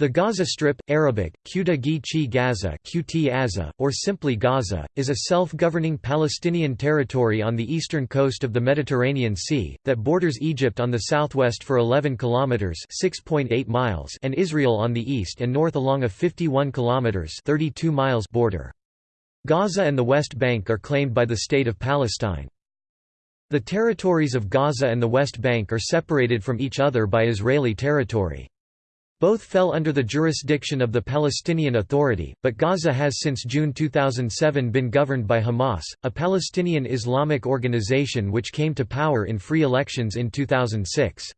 The Gaza Strip, Arabic, Quta Gaza or simply Gaza, is a self-governing Palestinian territory on the eastern coast of the Mediterranean Sea, that borders Egypt on the southwest for 11 kilometers (6.8 miles) and Israel on the east and north along a 51 kilometers (32 miles) border. Gaza and the West Bank are claimed by the State of Palestine. The territories of Gaza and the West Bank are separated from each other by Israeli territory. Both fell under the jurisdiction of the Palestinian Authority, but Gaza has since June 2007 been governed by Hamas, a Palestinian Islamic organization which came to power in free elections in 2006.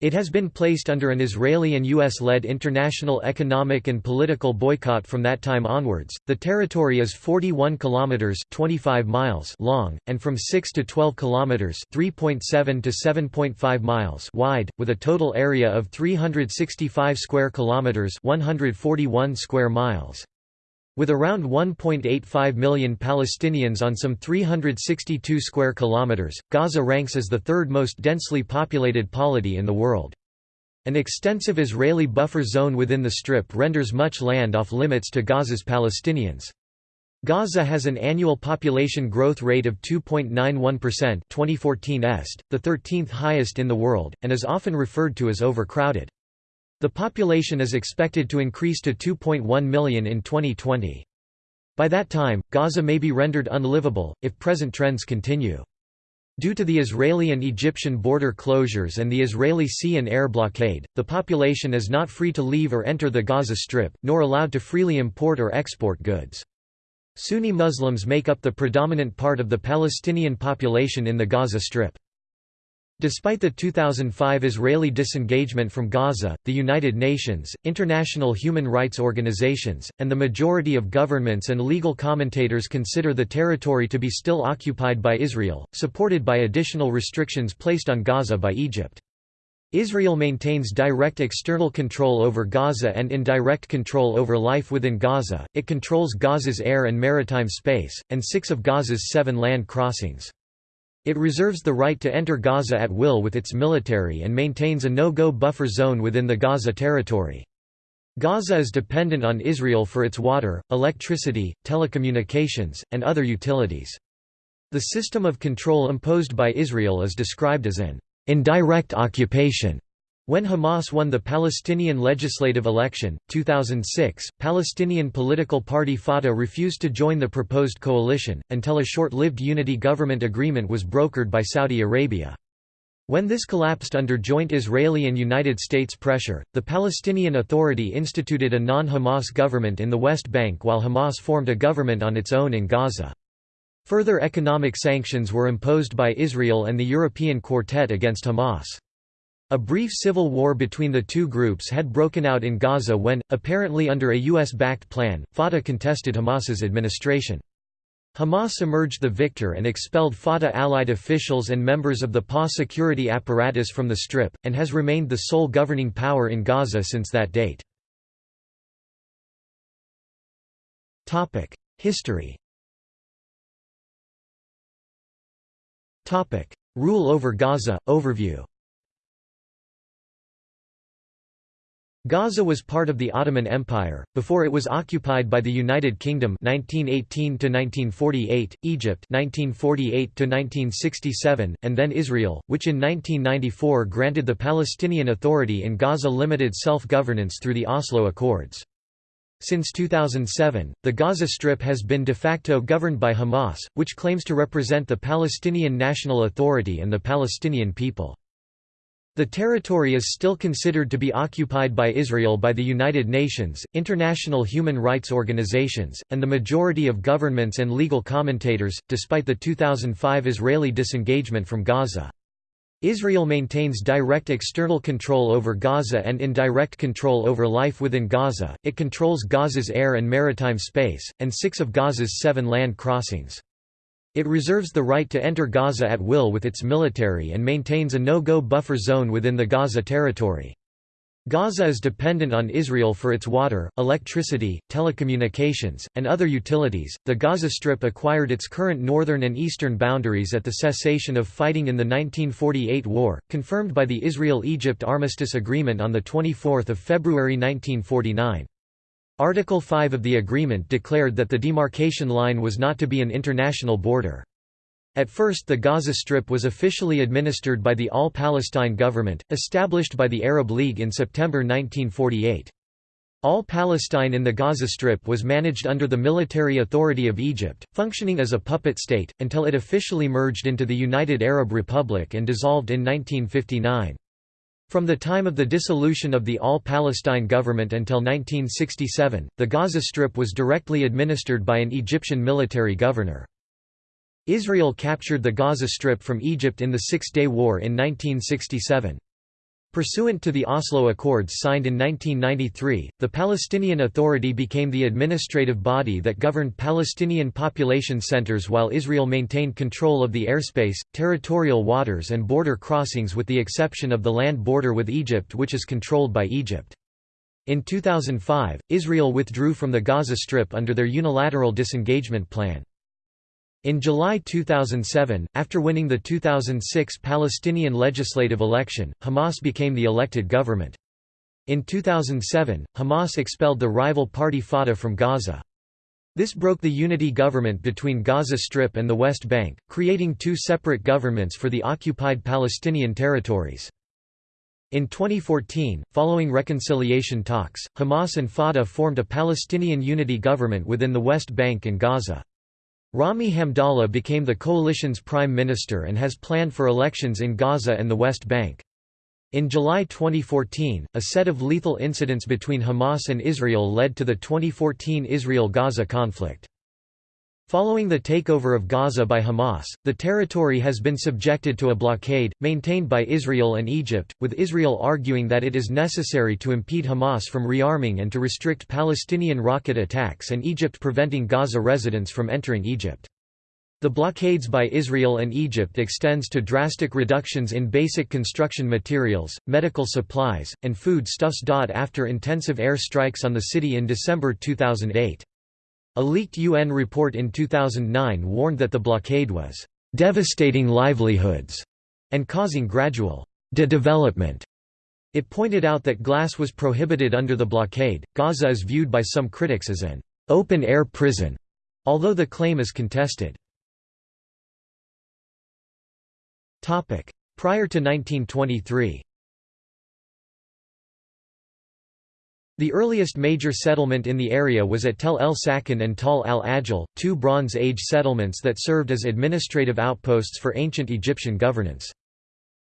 It has been placed under an Israeli and US-led international economic and political boycott from that time onwards. The territory is 41 kilometers (25 miles) long and from 6 to 12 kilometers (3.7 to 7.5 miles) wide, with a total area of 365 square kilometers (141 square miles). With around 1.85 million Palestinians on some 362 square kilometers, Gaza ranks as the third most densely populated polity in the world. An extensive Israeli buffer zone within the Strip renders much land off limits to Gaza's Palestinians. Gaza has an annual population growth rate of 2.91% 2014 est, the 13th highest in the world, and is often referred to as overcrowded. The population is expected to increase to 2.1 million in 2020. By that time, Gaza may be rendered unlivable, if present trends continue. Due to the Israeli and Egyptian border closures and the Israeli sea and air blockade, the population is not free to leave or enter the Gaza Strip, nor allowed to freely import or export goods. Sunni Muslims make up the predominant part of the Palestinian population in the Gaza Strip. Despite the 2005 Israeli disengagement from Gaza, the United Nations, international human rights organizations, and the majority of governments and legal commentators consider the territory to be still occupied by Israel, supported by additional restrictions placed on Gaza by Egypt. Israel maintains direct external control over Gaza and indirect control over life within Gaza, it controls Gaza's air and maritime space, and six of Gaza's seven land crossings. It reserves the right to enter Gaza at will with its military and maintains a no-go buffer zone within the Gaza territory. Gaza is dependent on Israel for its water, electricity, telecommunications, and other utilities. The system of control imposed by Israel is described as an indirect occupation when Hamas won the Palestinian legislative election, 2006, Palestinian political party Fatah refused to join the proposed coalition, until a short-lived unity government agreement was brokered by Saudi Arabia. When this collapsed under joint Israeli and United States pressure, the Palestinian Authority instituted a non-Hamas government in the West Bank while Hamas formed a government on its own in Gaza. Further economic sanctions were imposed by Israel and the European Quartet against Hamas. A brief civil war between the two groups had broken out in Gaza when, apparently under a U.S.-backed plan, Fatah contested Hamas's administration. Hamas emerged the victor and expelled Fatah-allied officials and members of the PA security apparatus from the Strip, and has remained the sole governing power in Gaza since that date. History Rule over Gaza, overview Gaza was part of the Ottoman Empire, before it was occupied by the United Kingdom 1918–1948, Egypt 1948–1967, and then Israel, which in 1994 granted the Palestinian Authority in Gaza limited self-governance through the Oslo Accords. Since 2007, the Gaza Strip has been de facto governed by Hamas, which claims to represent the Palestinian National Authority and the Palestinian people. The territory is still considered to be occupied by Israel by the United Nations, international human rights organizations, and the majority of governments and legal commentators, despite the 2005 Israeli disengagement from Gaza. Israel maintains direct external control over Gaza and indirect control over life within Gaza, it controls Gaza's air and maritime space, and six of Gaza's seven land crossings. It reserves the right to enter Gaza at will with its military and maintains a no-go buffer zone within the Gaza territory. Gaza is dependent on Israel for its water, electricity, telecommunications, and other utilities. The Gaza Strip acquired its current northern and eastern boundaries at the cessation of fighting in the 1948 war, confirmed by the Israel-Egypt Armistice Agreement on the 24th of February 1949. Article 5 of the agreement declared that the demarcation line was not to be an international border. At first the Gaza Strip was officially administered by the All-Palestine government, established by the Arab League in September 1948. All Palestine in the Gaza Strip was managed under the military authority of Egypt, functioning as a puppet state, until it officially merged into the United Arab Republic and dissolved in 1959. From the time of the dissolution of the All-Palestine government until 1967, the Gaza Strip was directly administered by an Egyptian military governor. Israel captured the Gaza Strip from Egypt in the Six-Day War in 1967. Pursuant to the Oslo Accords signed in 1993, the Palestinian Authority became the administrative body that governed Palestinian population centers while Israel maintained control of the airspace, territorial waters and border crossings with the exception of the land border with Egypt which is controlled by Egypt. In 2005, Israel withdrew from the Gaza Strip under their unilateral disengagement plan. In July 2007, after winning the 2006 Palestinian legislative election, Hamas became the elected government. In 2007, Hamas expelled the rival party Fatah from Gaza. This broke the unity government between Gaza Strip and the West Bank, creating two separate governments for the occupied Palestinian territories. In 2014, following reconciliation talks, Hamas and Fatah formed a Palestinian unity government within the West Bank and Gaza. Rami Hamdallah became the coalition's prime minister and has planned for elections in Gaza and the West Bank. In July 2014, a set of lethal incidents between Hamas and Israel led to the 2014 Israel-Gaza conflict. Following the takeover of Gaza by Hamas, the territory has been subjected to a blockade, maintained by Israel and Egypt, with Israel arguing that it is necessary to impede Hamas from rearming and to restrict Palestinian rocket attacks and Egypt preventing Gaza residents from entering Egypt. The blockades by Israel and Egypt extends to drastic reductions in basic construction materials, medical supplies, and food stuffs. After intensive air strikes on the city in December 2008. A leaked UN report in 2009 warned that the blockade was devastating livelihoods and causing gradual de-development. It pointed out that glass was prohibited under the blockade. Gaza is viewed by some critics as an open-air prison, although the claim is contested. Prior to 1923 The earliest major settlement in the area was at Tel El Sakin and Tal al Ajil, two Bronze Age settlements that served as administrative outposts for ancient Egyptian governance.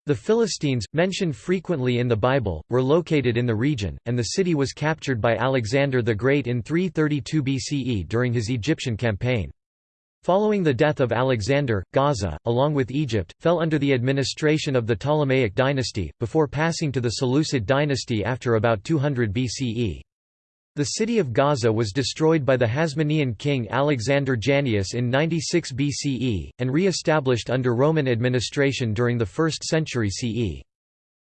The Philistines, mentioned frequently in the Bible, were located in the region, and the city was captured by Alexander the Great in 332 BCE during his Egyptian campaign. Following the death of Alexander, Gaza, along with Egypt, fell under the administration of the Ptolemaic dynasty, before passing to the Seleucid dynasty after about 200 BCE. The city of Gaza was destroyed by the Hasmonean king Alexander Jannaeus in 96 BCE, and re-established under Roman administration during the 1st century CE.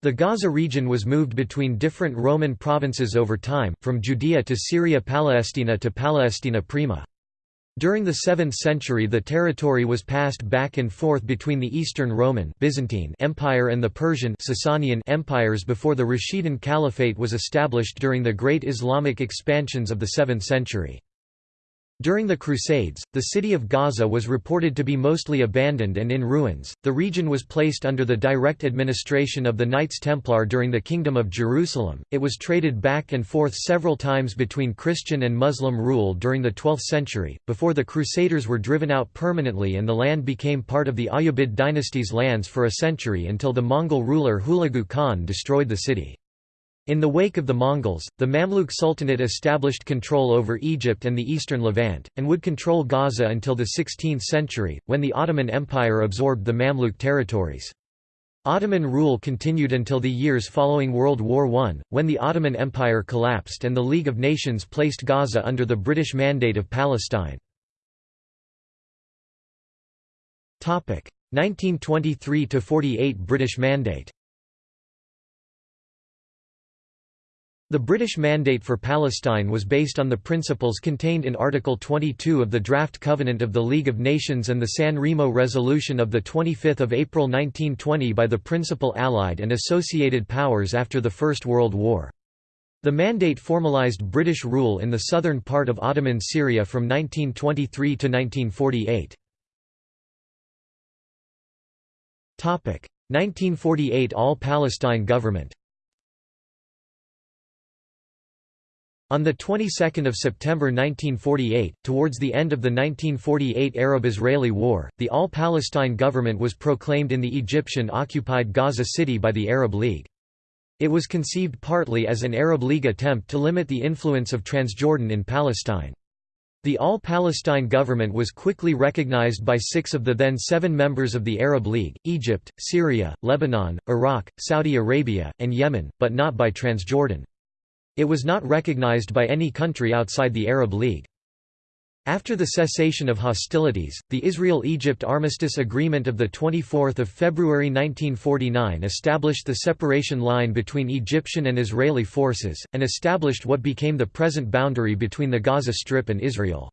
The Gaza region was moved between different Roman provinces over time, from Judea to Syria Palestina to Palestina Prima. During the 7th century the territory was passed back and forth between the Eastern Roman Byzantine Empire and the Persian Sasanian empires before the Rashidun Caliphate was established during the great Islamic expansions of the 7th century. During the Crusades, the city of Gaza was reported to be mostly abandoned and in ruins. The region was placed under the direct administration of the Knights Templar during the Kingdom of Jerusalem. It was traded back and forth several times between Christian and Muslim rule during the 12th century, before the Crusaders were driven out permanently and the land became part of the Ayyubid dynasty's lands for a century until the Mongol ruler Hulagu Khan destroyed the city. In the wake of the Mongols, the Mamluk Sultanate established control over Egypt and the eastern Levant, and would control Gaza until the 16th century, when the Ottoman Empire absorbed the Mamluk territories. Ottoman rule continued until the years following World War I, when the Ottoman Empire collapsed and the League of Nations placed Gaza under the British Mandate of Palestine. 1923–48 British Mandate The British mandate for Palestine was based on the principles contained in Article 22 of the Draft Covenant of the League of Nations and the San Remo Resolution of 25 April 1920 by the principal Allied and associated powers after the First World War. The mandate formalized British rule in the southern part of Ottoman Syria from 1923 to 1948. 1948 All-Palestine government On the 22nd of September 1948, towards the end of the 1948 Arab-Israeli War, the All-Palestine government was proclaimed in the Egyptian-occupied Gaza City by the Arab League. It was conceived partly as an Arab League attempt to limit the influence of Transjordan in Palestine. The All-Palestine government was quickly recognized by six of the then seven members of the Arab League, Egypt, Syria, Lebanon, Iraq, Saudi Arabia, and Yemen, but not by Transjordan. It was not recognized by any country outside the Arab League. After the cessation of hostilities, the Israel–Egypt Armistice Agreement of 24 February 1949 established the separation line between Egyptian and Israeli forces, and established what became the present boundary between the Gaza Strip and Israel.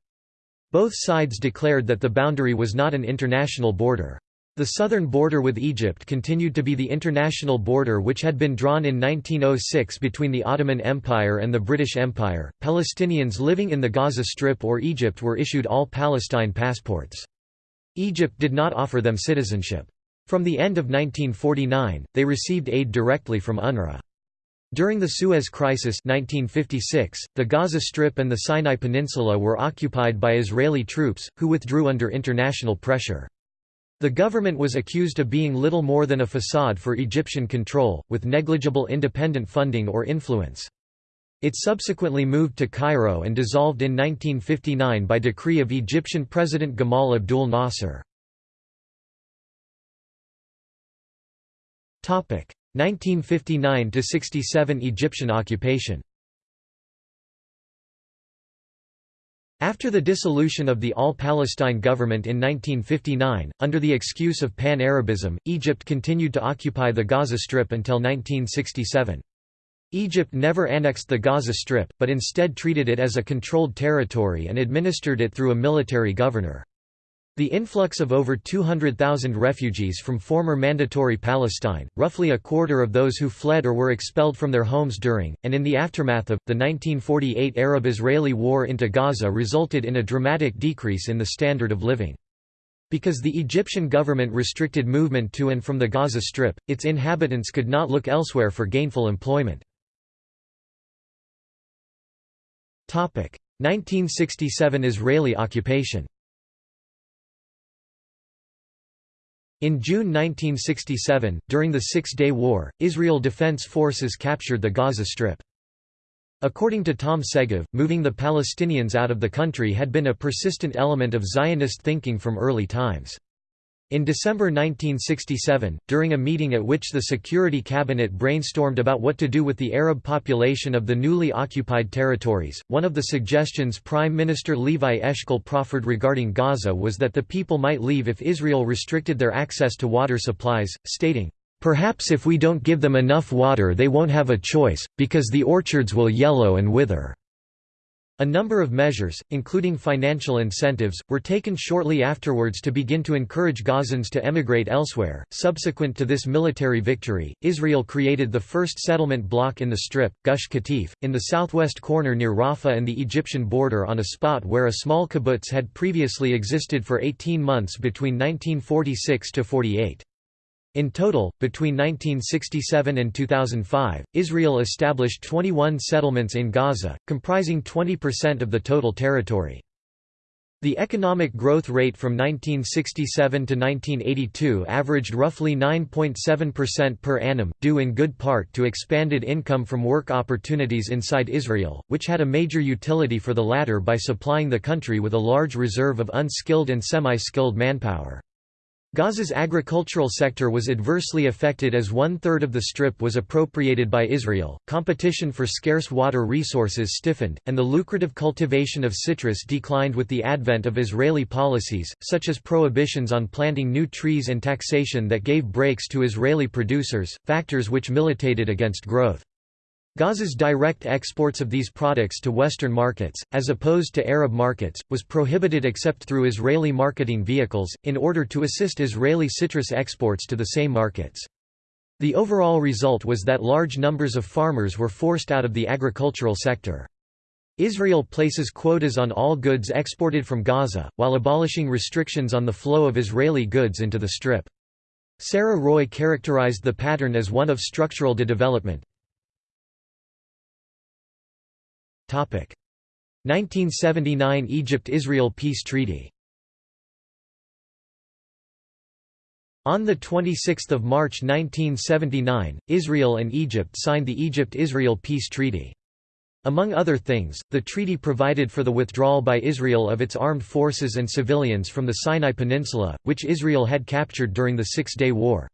Both sides declared that the boundary was not an international border. The southern border with Egypt continued to be the international border which had been drawn in 1906 between the Ottoman Empire and the British Empire. Palestinians living in the Gaza Strip or Egypt were issued all Palestine passports. Egypt did not offer them citizenship. From the end of 1949, they received aid directly from UNRWA. During the Suez Crisis 1956, the Gaza Strip and the Sinai Peninsula were occupied by Israeli troops, who withdrew under international pressure. The government was accused of being little more than a facade for Egyptian control, with negligible independent funding or influence. It subsequently moved to Cairo and dissolved in 1959 by decree of Egyptian President Gamal Abdul Nasser. 1959–67 Egyptian occupation After the dissolution of the All-Palestine government in 1959, under the excuse of Pan-Arabism, Egypt continued to occupy the Gaza Strip until 1967. Egypt never annexed the Gaza Strip, but instead treated it as a controlled territory and administered it through a military governor. The influx of over 200,000 refugees from former Mandatory Palestine, roughly a quarter of those who fled or were expelled from their homes during, and in the aftermath of, the 1948 Arab-Israeli War into Gaza resulted in a dramatic decrease in the standard of living. Because the Egyptian government restricted movement to and from the Gaza Strip, its inhabitants could not look elsewhere for gainful employment. 1967 Israeli occupation In June 1967, during the Six-Day War, Israel Defense Forces captured the Gaza Strip. According to Tom Segev, moving the Palestinians out of the country had been a persistent element of Zionist thinking from early times. In December 1967, during a meeting at which the Security Cabinet brainstormed about what to do with the Arab population of the newly occupied territories, one of the suggestions Prime Minister Levi Eshkol proffered regarding Gaza was that the people might leave if Israel restricted their access to water supplies, stating, "...perhaps if we don't give them enough water they won't have a choice, because the orchards will yellow and wither." A number of measures, including financial incentives, were taken shortly afterwards to begin to encourage Gazans to emigrate elsewhere. Subsequent to this military victory, Israel created the first settlement block in the Strip, Gush Katif, in the southwest corner near Rafah and the Egyptian border on a spot where a small kibbutz had previously existed for 18 months between 1946 to 48. In total, between 1967 and 2005, Israel established 21 settlements in Gaza, comprising 20% of the total territory. The economic growth rate from 1967 to 1982 averaged roughly 9.7% per annum, due in good part to expanded income from work opportunities inside Israel, which had a major utility for the latter by supplying the country with a large reserve of unskilled and semi-skilled manpower. Gaza's agricultural sector was adversely affected as one-third of the strip was appropriated by Israel, competition for scarce water resources stiffened, and the lucrative cultivation of citrus declined with the advent of Israeli policies, such as prohibitions on planting new trees and taxation that gave breaks to Israeli producers, factors which militated against growth. Gaza's direct exports of these products to Western markets, as opposed to Arab markets, was prohibited except through Israeli marketing vehicles, in order to assist Israeli citrus exports to the same markets. The overall result was that large numbers of farmers were forced out of the agricultural sector. Israel places quotas on all goods exported from Gaza, while abolishing restrictions on the flow of Israeli goods into the Strip. Sarah Roy characterized the pattern as one of structural de-development. 1979 Egypt–Israel Peace Treaty On 26 March 1979, Israel and Egypt signed the Egypt–Israel Peace Treaty. Among other things, the treaty provided for the withdrawal by Israel of its armed forces and civilians from the Sinai Peninsula, which Israel had captured during the Six-Day War.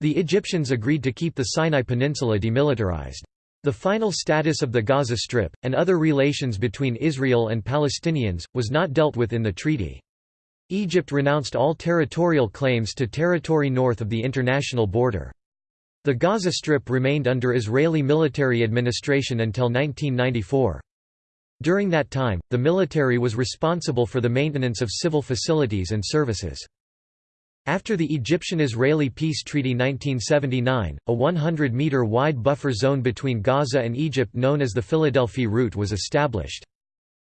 The Egyptians agreed to keep the Sinai Peninsula demilitarized. The final status of the Gaza Strip, and other relations between Israel and Palestinians, was not dealt with in the treaty. Egypt renounced all territorial claims to territory north of the international border. The Gaza Strip remained under Israeli military administration until 1994. During that time, the military was responsible for the maintenance of civil facilities and services. After the Egyptian–Israeli Peace Treaty 1979, a 100-metre wide buffer zone between Gaza and Egypt known as the Philadelphi Route was established.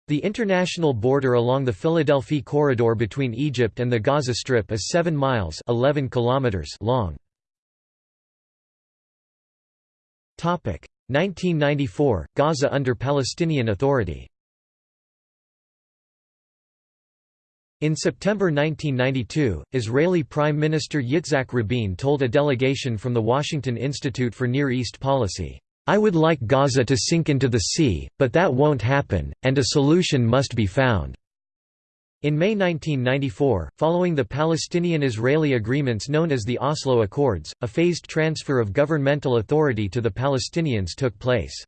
The international border along the Philadelphi corridor between Egypt and the Gaza Strip is 7 miles 11 kilometers long. 1994 – Gaza under Palestinian Authority In September 1992, Israeli Prime Minister Yitzhak Rabin told a delegation from the Washington Institute for Near East Policy, "'I would like Gaza to sink into the sea, but that won't happen, and a solution must be found." In May 1994, following the Palestinian–Israeli agreements known as the Oslo Accords, a phased transfer of governmental authority to the Palestinians took place.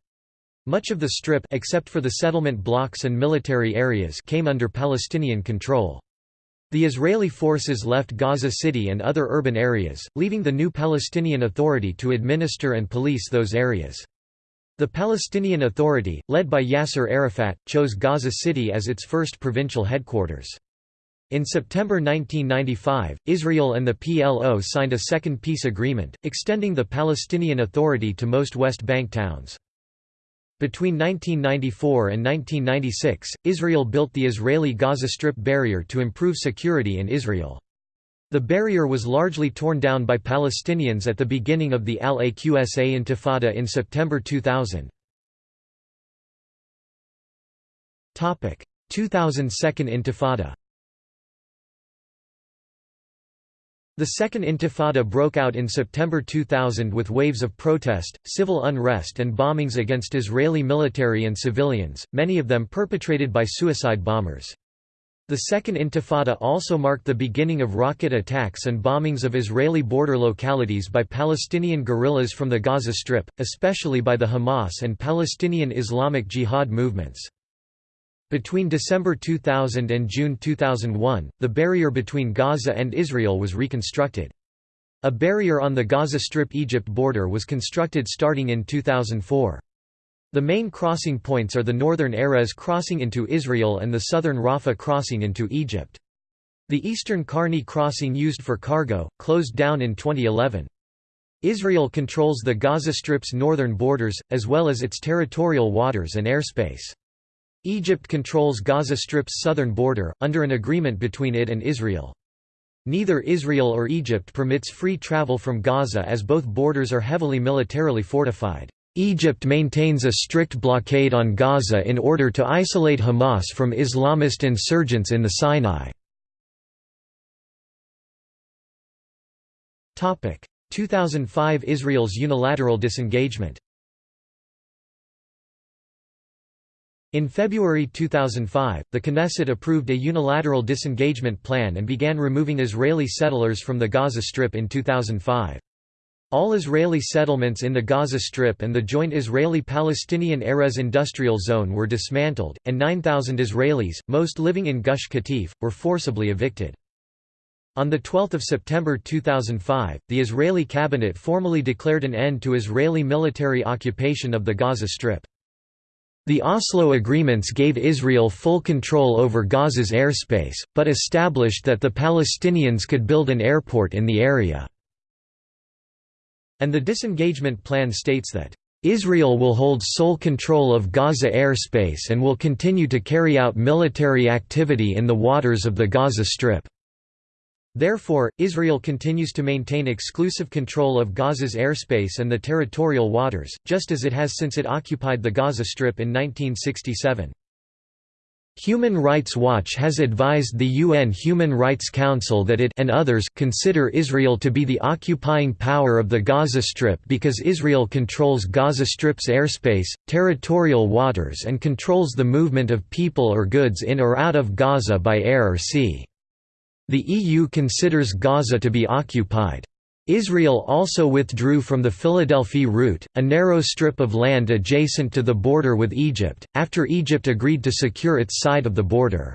Much of the Strip except for the settlement blocks and military areas came under Palestinian control. The Israeli forces left Gaza City and other urban areas, leaving the new Palestinian Authority to administer and police those areas. The Palestinian Authority, led by Yasser Arafat, chose Gaza City as its first provincial headquarters. In September 1995, Israel and the PLO signed a second peace agreement, extending the Palestinian Authority to most West Bank towns. Between 1994 and 1996, Israel built the Israeli Gaza Strip barrier to improve security in Israel. The barrier was largely torn down by Palestinians at the beginning of the Al-Aqsa Intifada in September 2000. 2002 Intifada The Second Intifada broke out in September 2000 with waves of protest, civil unrest and bombings against Israeli military and civilians, many of them perpetrated by suicide bombers. The Second Intifada also marked the beginning of rocket attacks and bombings of Israeli border localities by Palestinian guerrillas from the Gaza Strip, especially by the Hamas and Palestinian Islamic Jihad movements. Between December 2000 and June 2001, the barrier between Gaza and Israel was reconstructed. A barrier on the Gaza Strip Egypt border was constructed starting in 2004. The main crossing points are the northern Erez crossing into Israel and the southern Rafah crossing into Egypt. The eastern Karni crossing used for cargo, closed down in 2011. Israel controls the Gaza Strip's northern borders, as well as its territorial waters and airspace. Egypt controls Gaza Strip's southern border, under an agreement between it and Israel. Neither Israel or Egypt permits free travel from Gaza as both borders are heavily militarily fortified. Egypt maintains a strict blockade on Gaza in order to isolate Hamas from Islamist insurgents in the Sinai. 2005 Israel's unilateral disengagement In February 2005, the Knesset approved a unilateral disengagement plan and began removing Israeli settlers from the Gaza Strip in 2005. All Israeli settlements in the Gaza Strip and the joint Israeli-Palestinian Erez industrial zone were dismantled, and 9,000 Israelis, most living in Gush Katif, were forcibly evicted. On 12 September 2005, the Israeli cabinet formally declared an end to Israeli military occupation of the Gaza Strip. The Oslo agreements gave Israel full control over Gaza's airspace, but established that the Palestinians could build an airport in the area. And the disengagement plan states that, "...Israel will hold sole control of Gaza airspace and will continue to carry out military activity in the waters of the Gaza Strip." Therefore, Israel continues to maintain exclusive control of Gaza's airspace and the territorial waters, just as it has since it occupied the Gaza Strip in 1967. Human Rights Watch has advised the UN Human Rights Council that it and others consider Israel to be the occupying power of the Gaza Strip because Israel controls Gaza Strip's airspace, territorial waters and controls the movement of people or goods in or out of Gaza by air or sea. The EU considers Gaza to be occupied. Israel also withdrew from the Philadelphi route, a narrow strip of land adjacent to the border with Egypt, after Egypt agreed to secure its side of the border.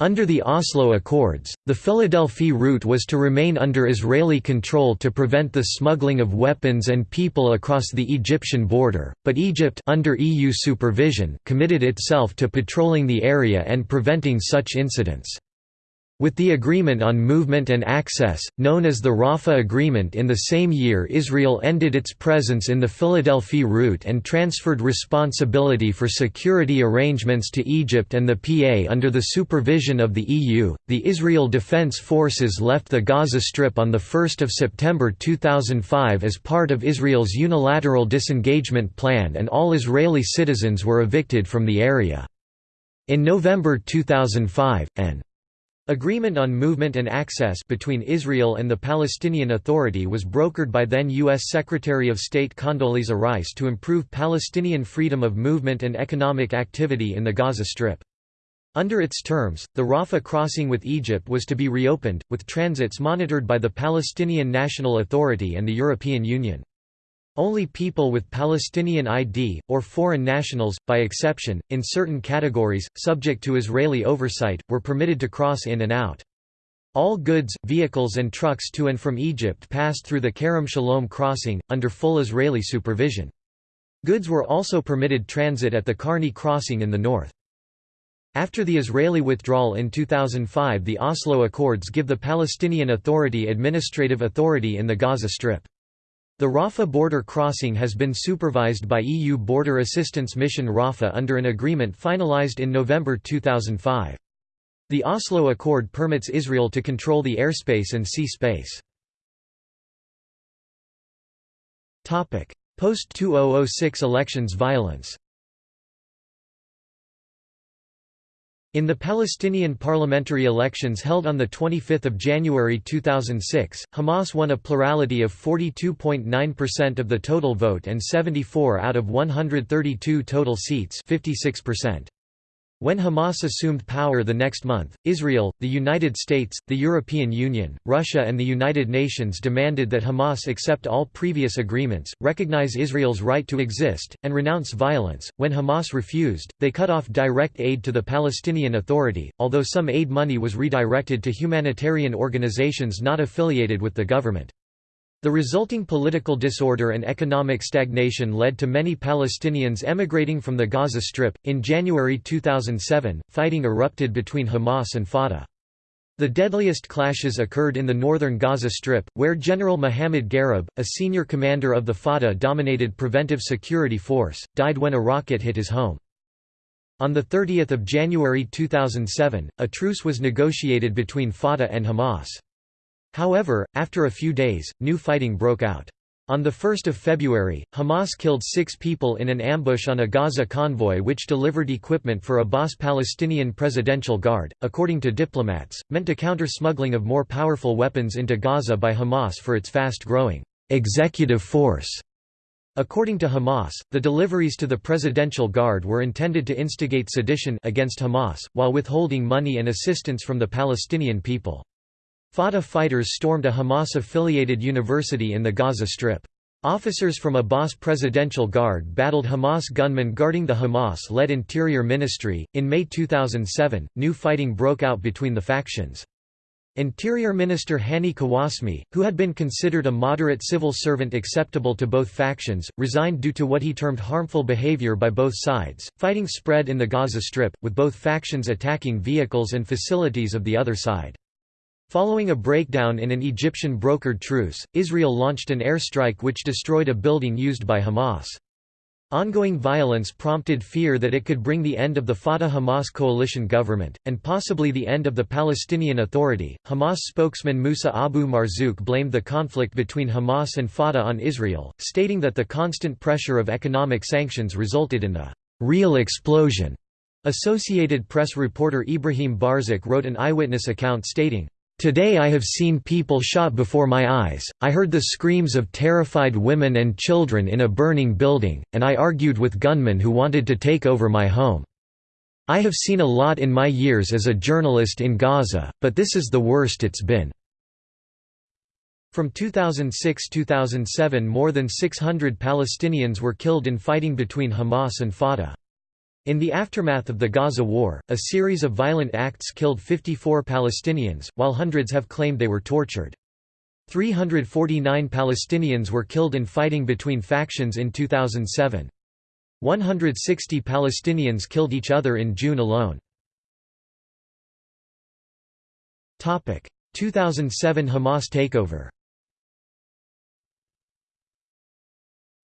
Under the Oslo Accords, the Philadelphi route was to remain under Israeli control to prevent the smuggling of weapons and people across the Egyptian border, but Egypt under EU supervision committed itself to patrolling the area and preventing such incidents. With the Agreement on Movement and Access, known as the Rafah Agreement in the same year Israel ended its presence in the Philadelphi route and transferred responsibility for security arrangements to Egypt and the PA under the supervision of the EU. The Israel Defense Forces left the Gaza Strip on 1 September 2005 as part of Israel's unilateral disengagement plan and all Israeli citizens were evicted from the area. In November 2005, an Agreement on movement and access between Israel and the Palestinian Authority was brokered by then U.S. Secretary of State Condoleezza Rice to improve Palestinian freedom of movement and economic activity in the Gaza Strip. Under its terms, the Rafah crossing with Egypt was to be reopened, with transits monitored by the Palestinian National Authority and the European Union. Only people with Palestinian ID, or foreign nationals, by exception, in certain categories, subject to Israeli oversight, were permitted to cross in and out. All goods, vehicles and trucks to and from Egypt passed through the Kerem Shalom crossing, under full Israeli supervision. Goods were also permitted transit at the Karni crossing in the north. After the Israeli withdrawal in 2005 the Oslo Accords give the Palestinian Authority administrative authority in the Gaza Strip. The Rafah border crossing has been supervised by EU Border Assistance Mission Rafah under an agreement finalized in November 2005. The Oslo Accord permits Israel to control the airspace and sea space. Post-2006 elections violence In the Palestinian parliamentary elections held on 25 January 2006, Hamas won a plurality of 42.9% of the total vote and 74 out of 132 total seats 56%. When Hamas assumed power the next month, Israel, the United States, the European Union, Russia and the United Nations demanded that Hamas accept all previous agreements, recognize Israel's right to exist, and renounce violence. When Hamas refused, they cut off direct aid to the Palestinian Authority, although some aid money was redirected to humanitarian organizations not affiliated with the government. The resulting political disorder and economic stagnation led to many Palestinians emigrating from the Gaza Strip. In January 2007, fighting erupted between Hamas and Fatah. The deadliest clashes occurred in the northern Gaza Strip, where General Mohammed Garib, a senior commander of the Fatah-dominated Preventive Security Force, died when a rocket hit his home. On 30 January 2007, a truce was negotiated between Fatah and Hamas. However, after a few days, new fighting broke out. On 1 February, Hamas killed six people in an ambush on a Gaza convoy which delivered equipment for Abbas Palestinian Presidential Guard, according to diplomats, meant to counter smuggling of more powerful weapons into Gaza by Hamas for its fast-growing executive force. According to Hamas, the deliveries to the Presidential Guard were intended to instigate sedition against Hamas, while withholding money and assistance from the Palestinian people. Fatah fighters stormed a Hamas-affiliated university in the Gaza Strip. Officers from Abbas Presidential Guard battled Hamas gunmen guarding the Hamas-led Interior Ministry. In May 2007, new fighting broke out between the factions. Interior Minister Hani Kawasmi, who had been considered a moderate civil servant acceptable to both factions, resigned due to what he termed harmful behavior by both sides. Fighting spread in the Gaza Strip, with both factions attacking vehicles and facilities of the other side. Following a breakdown in an Egyptian brokered truce, Israel launched an airstrike which destroyed a building used by Hamas. Ongoing violence prompted fear that it could bring the end of the Fatah-Hamas coalition government, and possibly the end of the Palestinian Authority. Hamas spokesman Musa Abu Marzouk blamed the conflict between Hamas and Fatah on Israel, stating that the constant pressure of economic sanctions resulted in the real explosion. Associated Press reporter Ibrahim Barzak wrote an eyewitness account stating, Today I have seen people shot before my eyes, I heard the screams of terrified women and children in a burning building, and I argued with gunmen who wanted to take over my home. I have seen a lot in my years as a journalist in Gaza, but this is the worst it's been. From 2006–2007 more than 600 Palestinians were killed in fighting between Hamas and Fatah. In the aftermath of the Gaza War, a series of violent acts killed 54 Palestinians, while hundreds have claimed they were tortured. 349 Palestinians were killed in fighting between factions in 2007. 160 Palestinians killed each other in June alone. 2007 Hamas takeover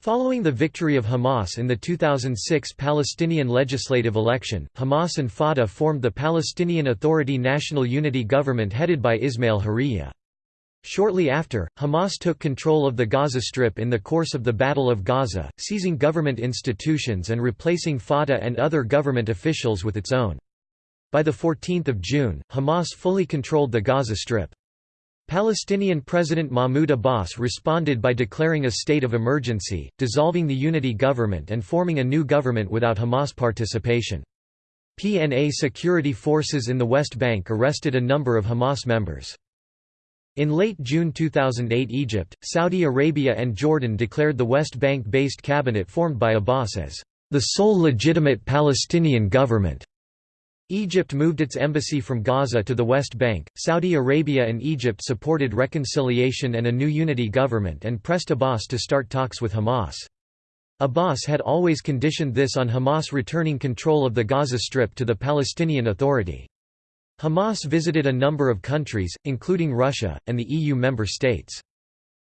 Following the victory of Hamas in the 2006 Palestinian legislative election, Hamas and Fatah formed the Palestinian Authority National Unity Government headed by Ismail Haniyeh. Shortly after, Hamas took control of the Gaza Strip in the course of the Battle of Gaza, seizing government institutions and replacing Fatah and other government officials with its own. By 14 June, Hamas fully controlled the Gaza Strip. Palestinian President Mahmoud Abbas responded by declaring a state of emergency, dissolving the unity government and forming a new government without Hamas participation. PNA security forces in the West Bank arrested a number of Hamas members. In late June 2008 Egypt, Saudi Arabia and Jordan declared the West Bank-based cabinet formed by Abbas as the sole legitimate Palestinian government. Egypt moved its embassy from Gaza to the West Bank. Saudi Arabia and Egypt supported reconciliation and a new unity government and pressed Abbas to start talks with Hamas. Abbas had always conditioned this on Hamas returning control of the Gaza Strip to the Palestinian Authority. Hamas visited a number of countries, including Russia, and the EU member states.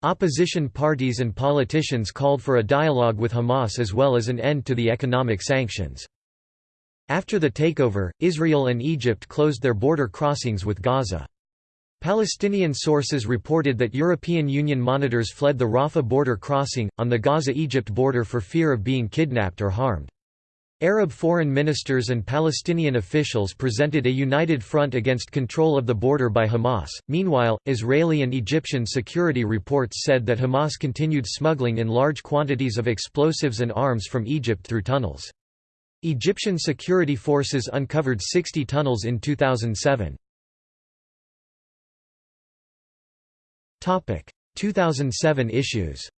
Opposition parties and politicians called for a dialogue with Hamas as well as an end to the economic sanctions. After the takeover, Israel and Egypt closed their border crossings with Gaza. Palestinian sources reported that European Union monitors fled the Rafah border crossing, on the Gaza-Egypt border for fear of being kidnapped or harmed. Arab foreign ministers and Palestinian officials presented a united front against control of the border by Hamas. Meanwhile, Israeli and Egyptian security reports said that Hamas continued smuggling in large quantities of explosives and arms from Egypt through tunnels. Egyptian security forces uncovered 60 tunnels in 2007. 2007 issues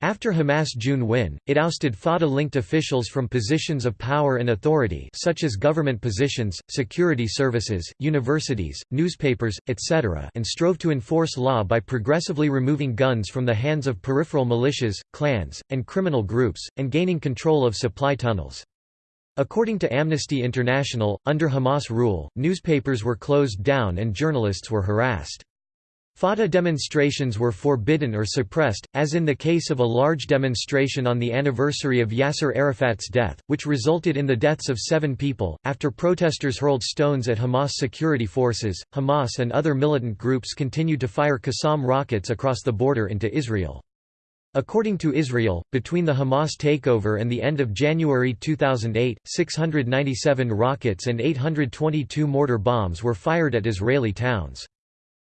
After Hamas' June win, it ousted Fatah-linked officials from positions of power and authority such as government positions, security services, universities, newspapers, etc. and strove to enforce law by progressively removing guns from the hands of peripheral militias, clans, and criminal groups, and gaining control of supply tunnels. According to Amnesty International, under Hamas rule, newspapers were closed down and journalists were harassed. Fatah demonstrations were forbidden or suppressed, as in the case of a large demonstration on the anniversary of Yasser Arafat's death, which resulted in the deaths of seven people. After protesters hurled stones at Hamas security forces, Hamas and other militant groups continued to fire Qassam rockets across the border into Israel. According to Israel, between the Hamas takeover and the end of January 2008, 697 rockets and 822 mortar bombs were fired at Israeli towns.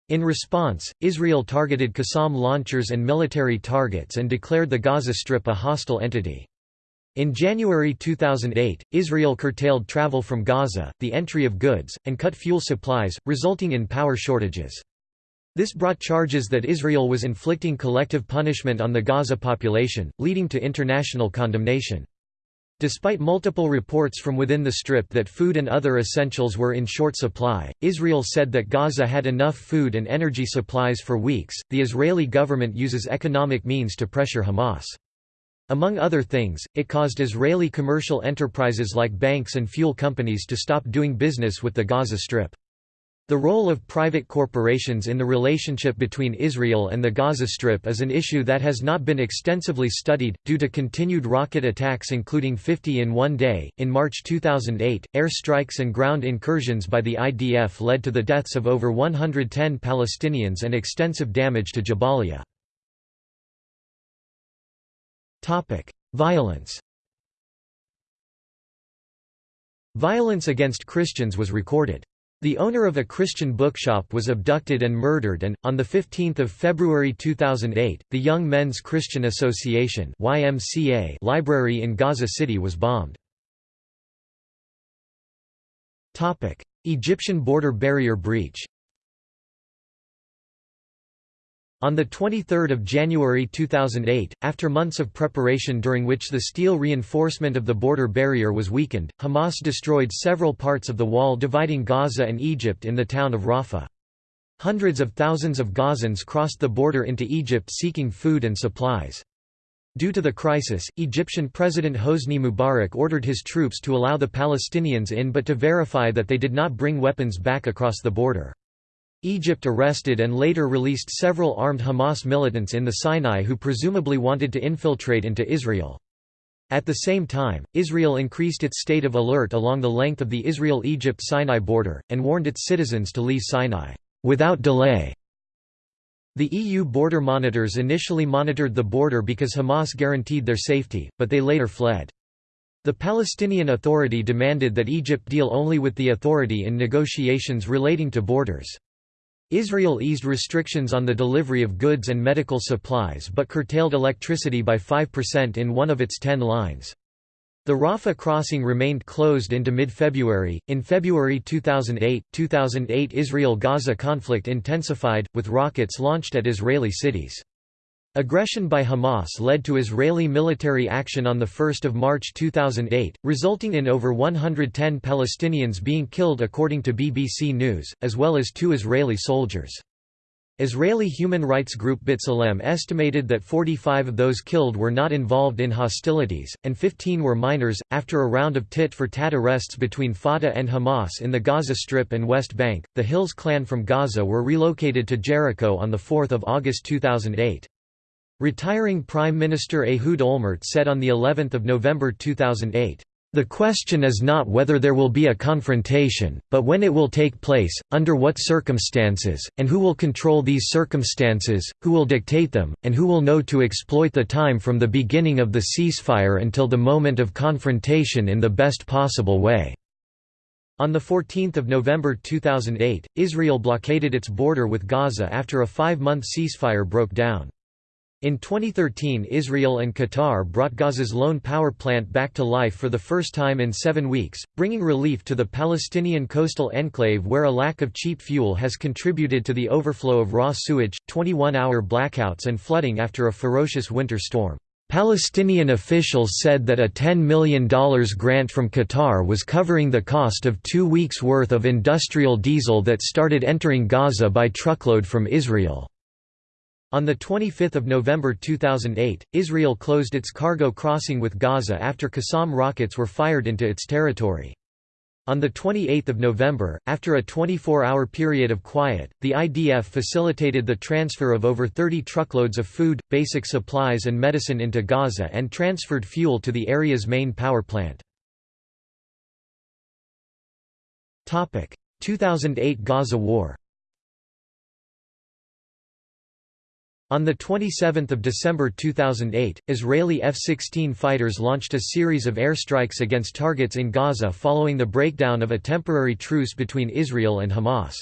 In response, Israel targeted Qassam launchers and military targets and declared the Gaza Strip a hostile entity. In January 2008, Israel curtailed travel from Gaza, the entry of goods, and cut fuel supplies, resulting in power shortages. This brought charges that Israel was inflicting collective punishment on the Gaza population, leading to international condemnation. Despite multiple reports from within the Strip that food and other essentials were in short supply, Israel said that Gaza had enough food and energy supplies for weeks. The Israeli government uses economic means to pressure Hamas. Among other things, it caused Israeli commercial enterprises like banks and fuel companies to stop doing business with the Gaza Strip. The role of private corporations in the relationship between Israel and the Gaza Strip is an issue that has not been extensively studied, due to continued rocket attacks including 50 in one day. In March 2008, air strikes and ground incursions by the IDF led to the deaths of over 110 Palestinians and extensive damage to Jabalia. Violence Violence against Christians was recorded. The owner of a Christian bookshop was abducted and murdered and, on 15 February 2008, the Young Men's Christian Association YMCA library in Gaza City was bombed. Egyptian border barrier breach On 23 January 2008, after months of preparation during which the steel reinforcement of the border barrier was weakened, Hamas destroyed several parts of the wall dividing Gaza and Egypt in the town of Rafah. Hundreds of thousands of Gazans crossed the border into Egypt seeking food and supplies. Due to the crisis, Egyptian President Hosni Mubarak ordered his troops to allow the Palestinians in but to verify that they did not bring weapons back across the border. Egypt arrested and later released several armed Hamas militants in the Sinai who presumably wanted to infiltrate into Israel. At the same time, Israel increased its state of alert along the length of the Israel-Egypt-Sinai border, and warned its citizens to leave Sinai, "...without delay." The EU border monitors initially monitored the border because Hamas guaranteed their safety, but they later fled. The Palestinian Authority demanded that Egypt deal only with the authority in negotiations relating to borders. Israel eased restrictions on the delivery of goods and medical supplies but curtailed electricity by 5% in one of its ten lines. The Rafah crossing remained closed into mid-February. In February 2008, 2008 Israel-Gaza conflict intensified, with rockets launched at Israeli cities. Aggression by Hamas led to Israeli military action on 1 March 2008, resulting in over 110 Palestinians being killed according to BBC News, as well as two Israeli soldiers. Israeli human rights group B'Tselem estimated that 45 of those killed were not involved in hostilities, and 15 were minors. After a round of tit for tat arrests between Fatah and Hamas in the Gaza Strip and West Bank, the Hilles clan from Gaza were relocated to Jericho on 4 August 2008. Retiring Prime Minister Ehud Olmert said on the 11th of November 2008, "The question is not whether there will be a confrontation, but when it will take place, under what circumstances, and who will control these circumstances, who will dictate them, and who will know to exploit the time from the beginning of the ceasefire until the moment of confrontation in the best possible way." On 14 November 2008, Israel blockaded its border with Gaza after a five-month ceasefire broke down. In 2013 Israel and Qatar brought Gaza's lone power plant back to life for the first time in seven weeks, bringing relief to the Palestinian coastal enclave where a lack of cheap fuel has contributed to the overflow of raw sewage, 21-hour blackouts and flooding after a ferocious winter storm. Palestinian officials said that a $10 million grant from Qatar was covering the cost of two weeks' worth of industrial diesel that started entering Gaza by truckload from Israel. On 25 November 2008, Israel closed its cargo crossing with Gaza after Qassam rockets were fired into its territory. On 28 November, after a 24-hour period of quiet, the IDF facilitated the transfer of over 30 truckloads of food, basic supplies and medicine into Gaza and transferred fuel to the area's main power plant. 2008 Gaza War On 27 December 2008, Israeli F-16 fighters launched a series of airstrikes against targets in Gaza following the breakdown of a temporary truce between Israel and Hamas.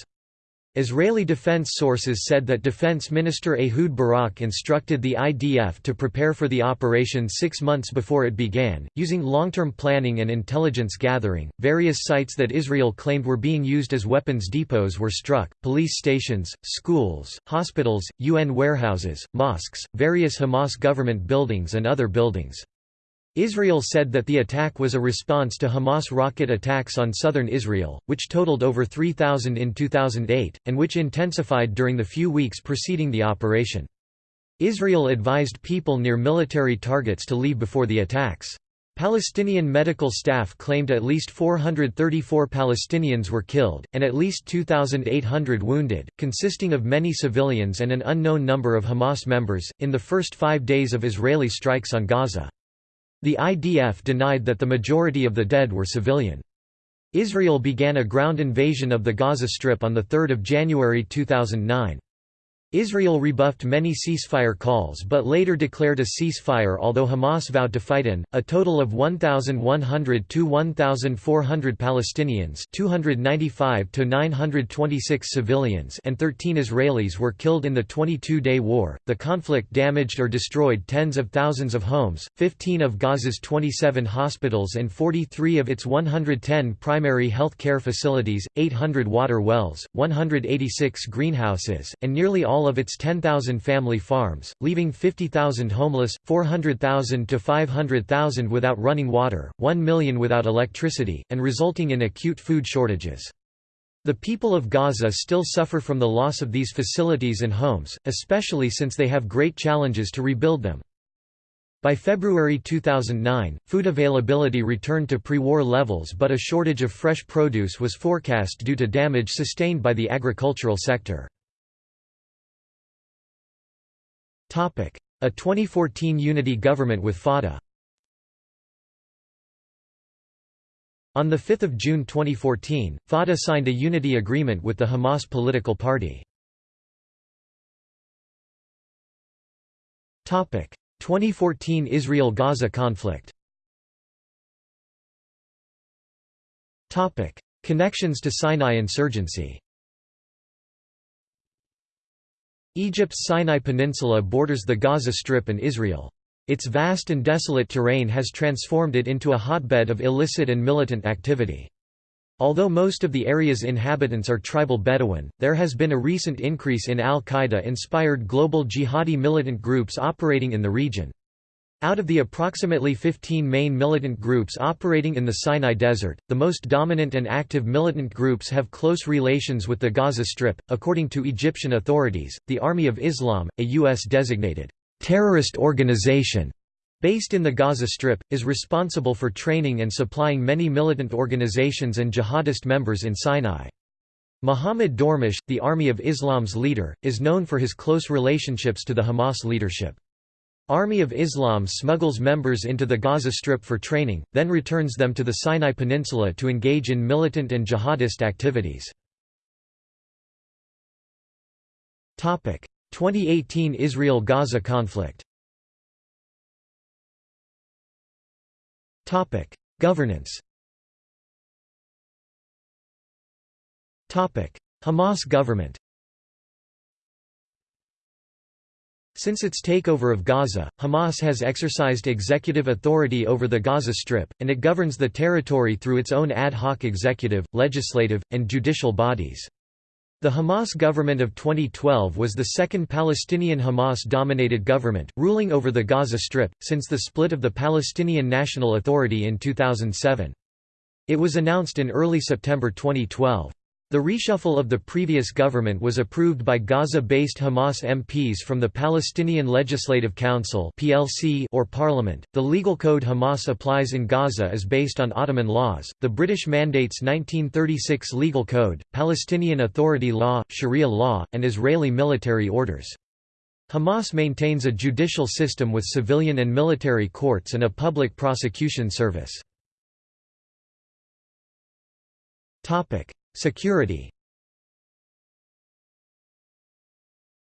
Israeli defense sources said that Defense Minister Ehud Barak instructed the IDF to prepare for the operation six months before it began, using long-term planning and intelligence gathering. Various sites that Israel claimed were being used as weapons depots were struck, police stations, schools, hospitals, UN warehouses, mosques, various Hamas government buildings and other buildings. Israel said that the attack was a response to Hamas rocket attacks on southern Israel, which totaled over 3,000 in 2008, and which intensified during the few weeks preceding the operation. Israel advised people near military targets to leave before the attacks. Palestinian medical staff claimed at least 434 Palestinians were killed, and at least 2,800 wounded, consisting of many civilians and an unknown number of Hamas members, in the first five days of Israeli strikes on Gaza. The IDF denied that the majority of the dead were civilian. Israel began a ground invasion of the Gaza Strip on 3 January 2009. Israel rebuffed many ceasefire calls but later declared a ceasefire although Hamas vowed to fight in. A total of 1,100 to 1,400 Palestinians 295 to 926 civilians and 13 Israelis were killed in the 22-day war. The conflict damaged or destroyed tens of thousands of homes, 15 of Gaza's 27 hospitals and 43 of its 110 primary health care facilities, 800 water wells, 186 greenhouses, and nearly all all of its 10,000 family farms, leaving 50,000 homeless, 400,000 to 500,000 without running water, 1 million without electricity, and resulting in acute food shortages. The people of Gaza still suffer from the loss of these facilities and homes, especially since they have great challenges to rebuild them. By February 2009, food availability returned to pre-war levels but a shortage of fresh produce was forecast due to damage sustained by the agricultural sector. A 2014 unity government with Fatah On 5 June 2014, Fatah signed a unity agreement with the Hamas political party. 2014 Israel–Gaza conflict. Connections to Sinai insurgency Egypt's Sinai Peninsula borders the Gaza Strip and Israel. Its vast and desolate terrain has transformed it into a hotbed of illicit and militant activity. Although most of the area's inhabitants are tribal Bedouin, there has been a recent increase in al-Qaeda-inspired global jihadi militant groups operating in the region. Out of the approximately 15 main militant groups operating in the Sinai Desert, the most dominant and active militant groups have close relations with the Gaza Strip. According to Egyptian authorities, the Army of Islam, a U.S. designated terrorist organization based in the Gaza Strip, is responsible for training and supplying many militant organizations and jihadist members in Sinai. Mohammed Dughmush, the Army of Islam's leader, is known for his close relationships to the Hamas leadership. Army of Islam smuggles members into the Gaza Strip for training, then returns them to the Sinai Peninsula to engage in militant and jihadist activities. 2018 Israel–Gaza conflict. Governance. Hamas government Since its takeover of Gaza, Hamas has exercised executive authority over the Gaza Strip, and it governs the territory through its own ad hoc executive, legislative, and judicial bodies. The Hamas government of 2012 was the second Palestinian Hamas-dominated government, ruling over the Gaza Strip, since the split of the Palestinian National Authority in 2007. It was announced in early September 2012. The reshuffle of the previous government was approved by Gaza-based Hamas MPs from the Palestinian Legislative Council (PLC) or Parliament. The legal code Hamas applies in Gaza is based on Ottoman laws, the British Mandate's 1936 legal code, Palestinian Authority law, Sharia law, and Israeli military orders. Hamas maintains a judicial system with civilian and military courts and a public prosecution service. Topic: Security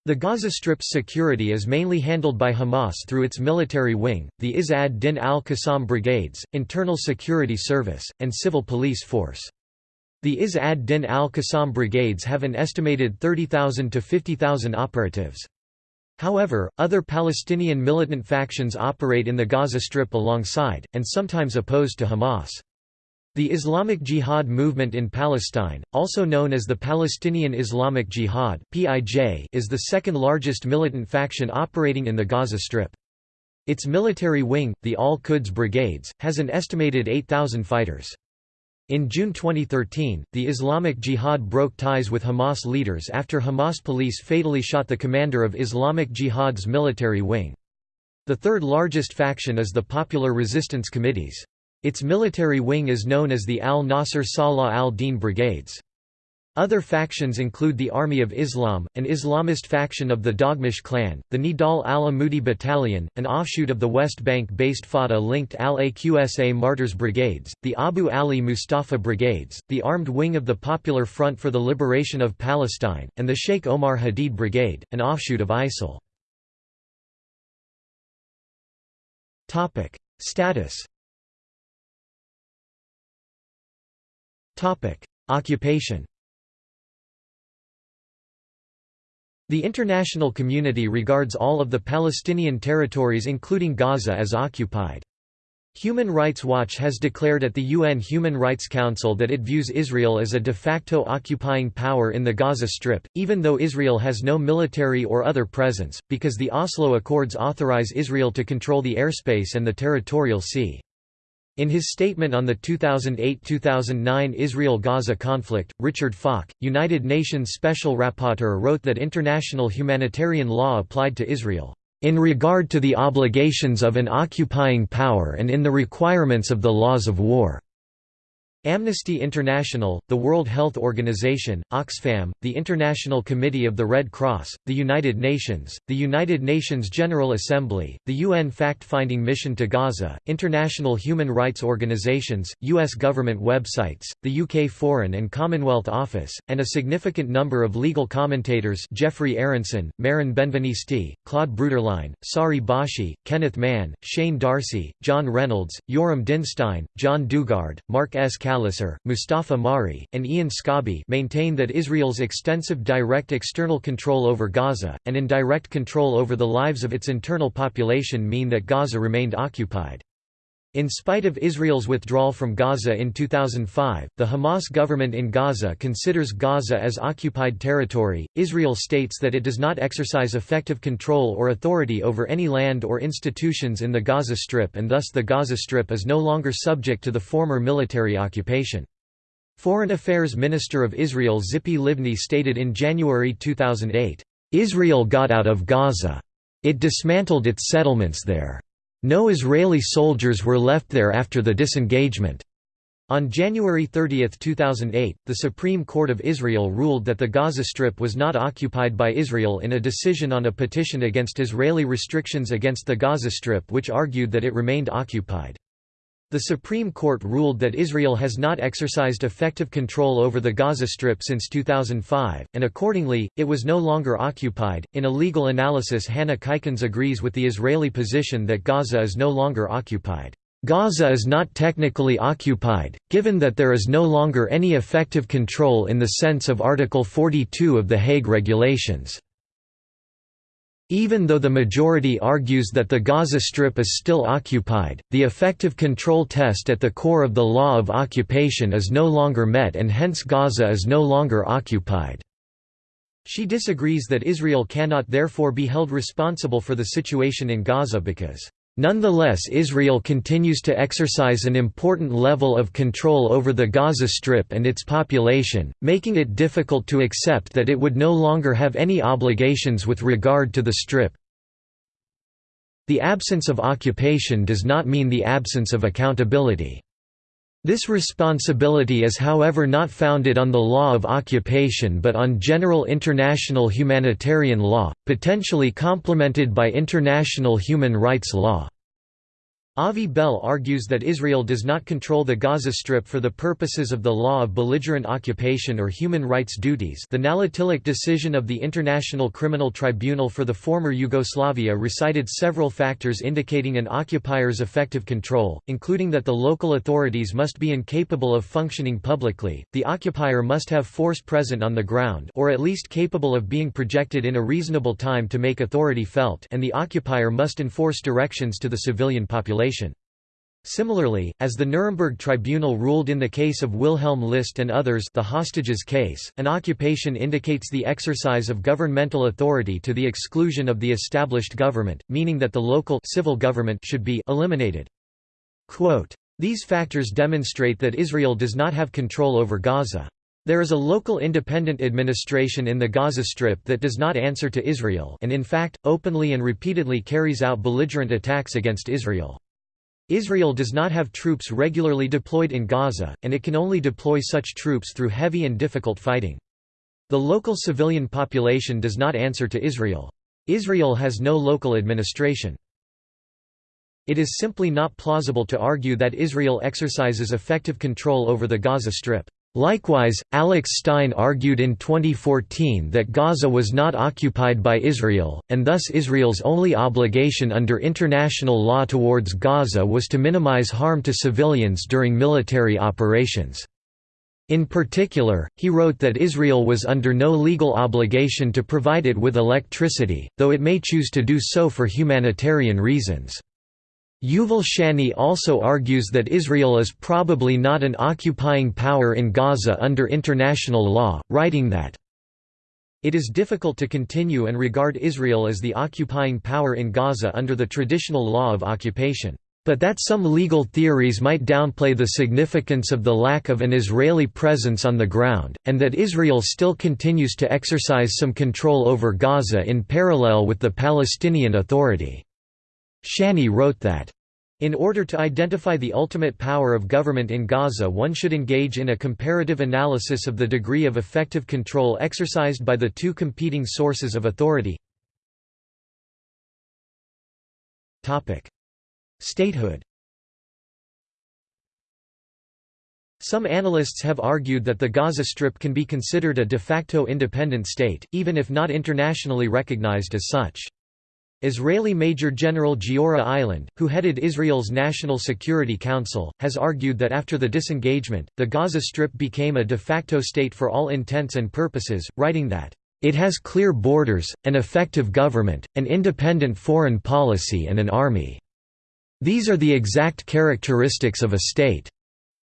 The Gaza Strip's security is mainly handled by Hamas through its military wing, the Izz ad-Din al-Qassam Brigades, Internal Security Service, and Civil Police Force. The Izz ad-Din al-Qassam Brigades have an estimated 30,000 to 50,000 operatives. However, other Palestinian militant factions operate in the Gaza Strip alongside, and sometimes opposed to Hamas. The Islamic Jihad movement in Palestine, also known as the Palestinian Islamic Jihad is the second largest militant faction operating in the Gaza Strip. Its military wing, the Al-Quds Brigades, has an estimated 8,000 fighters. In June 2013, the Islamic Jihad broke ties with Hamas leaders after Hamas police fatally shot the commander of Islamic Jihad's military wing. The third largest faction is the Popular Resistance Committees. Its military wing is known as the Al-Nasr Salah al-Din Brigades. Other factions include the Army of Islam, an Islamist faction of the Daghmash clan, the Nidal al-Amudi Battalion, an offshoot of the West Bank-based Fatah-linked Al-Aqsa Martyrs Brigades, the Abu Ali Mustafa Brigades, the armed wing of the Popular Front for the Liberation of Palestine, and the Sheikh Omar Hadid Brigade, an offshoot of ISIL. Status Occupation The international community regards all of the Palestinian territories including Gaza as occupied. Human Rights Watch has declared at the UN Human Rights Council that it views Israel as a de facto occupying power in the Gaza Strip, even though Israel has no military or other presence, because the Oslo Accords authorize Israel to control the airspace and the territorial sea. In his statement on the 2008–2009 Israel–Gaza conflict, Richard Falk, United Nations Special Rapporteur wrote that international humanitarian law applied to Israel, "...in regard to the obligations of an occupying power and in the requirements of the laws of war." Amnesty International, the World Health Organization, Oxfam, the International Committee of the Red Cross, the United Nations, the United Nations General Assembly, the UN Fact-Finding Mission to Gaza, international human rights organizations, U.S. government websites, the UK Foreign and Commonwealth Office, and a significant number of legal commentators Jeffrey Aronson, Meron Benvenisti, Claude Bruderlein, Sari Bashi, Kenneth Mann, Shane Darcy, John Reynolds, Yoram Dinstein, John Dugard, Mark S. Cal Mustafa Mari, and Iain Scobbie maintain that Israel's extensive direct external control over Gaza, and indirect control over the lives of its internal population mean that Gaza remained occupied. In spite of Israel's withdrawal from Gaza in 2005, the Hamas government in Gaza considers Gaza as occupied territory. Israel states that it does not exercise effective control or authority over any land or institutions in the Gaza Strip and thus the Gaza Strip is no longer subject to the former military occupation. Foreign Affairs Minister of Israel Tzipi Livni stated in January 2008, Israel got out of Gaza. It dismantled its settlements there. No Israeli soldiers were left there after the disengagement. On January 30, 2008, the Supreme Court of Israel ruled that the Gaza Strip was not occupied by Israel in a decision on a petition against Israeli restrictions against the Gaza Strip which argued that it remained occupied. The Supreme Court ruled that Israel has not exercised effective control over the Gaza Strip since 2005, and accordingly, it was no longer occupied. In a legal analysis, Hanne Cuyckens agrees with the Israeli position that Gaza is no longer occupied. Gaza is not technically occupied, given that there is no longer any effective control in the sense of Article 42 of the Hague Regulations. Even though the majority argues that the Gaza Strip is still occupied, the effective control test at the core of the law of occupation is no longer met and hence Gaza is no longer occupied. She disagrees that Israel cannot therefore be held responsible for the situation in Gaza because Nonetheless Israel continues to exercise an important level of control over the Gaza Strip and its population, making it difficult to accept that it would no longer have any obligations with regard to the Strip. The absence of occupation does not mean the absence of accountability. This responsibility is however not founded on the law of occupation but on general international humanitarian law, potentially complemented by international human rights law. Avi Bell argues that Israel does not control the Gaza Strip for the purposes of the law of belligerent occupation or human rights duties. The Naletilić decision of the International Criminal Tribunal for the former Yugoslavia recited several factors indicating an occupier's effective control, including that the local authorities must be incapable of functioning publicly, the occupier must have force present on the ground or at least capable of being projected in a reasonable time to make authority felt and the occupier must enforce directions to the civilian Similarly, as the Nuremberg Tribunal ruled in the case of Wilhelm List and others the hostages case, an occupation indicates the exercise of governmental authority to the exclusion of the established government, meaning that the local civil government should be eliminated. Quote, These factors demonstrate that Israel does not have control over Gaza. There is a local independent administration in the Gaza Strip that does not answer to Israel and in fact, openly and repeatedly carries out belligerent attacks against Israel. Israel does not have troops regularly deployed in Gaza, and it can only deploy such troops through heavy and difficult fighting. The local civilian population does not answer to Israel. Israel has no local administration. It is simply not plausible to argue that Israel exercises effective control over the Gaza Strip. Likewise, Alex Stein argued in 2014 that Gaza was not occupied by Israel, and thus Israel's only obligation under international law towards Gaza was to minimize harm to civilians during military operations. In particular, he wrote that Israel was under no legal obligation to provide it with electricity, though it may choose to do so for humanitarian reasons. Yuval Shany also argues that Israel is probably not an occupying power in Gaza under international law, writing that it is difficult to continue and regard Israel as the occupying power in Gaza under the traditional law of occupation, but that some legal theories might downplay the significance of the lack of an Israeli presence on the ground, and that Israel still continues to exercise some control over Gaza in parallel with the Palestinian Authority. Shany wrote that, in order to identify the ultimate power of government in Gaza one should engage in a comparative analysis of the degree of effective control exercised by the two competing sources of authority. Statehood Some analysts have argued that the Gaza Strip can be considered a de facto independent state, even if not internationally recognized as such. Israeli Major General Giora Eiland, who headed Israel's National Security Council, has argued that after the disengagement, the Gaza Strip became a de facto state for all intents and purposes, writing that, "...it has clear borders, an effective government, an independent foreign policy and an army. These are the exact characteristics of a state."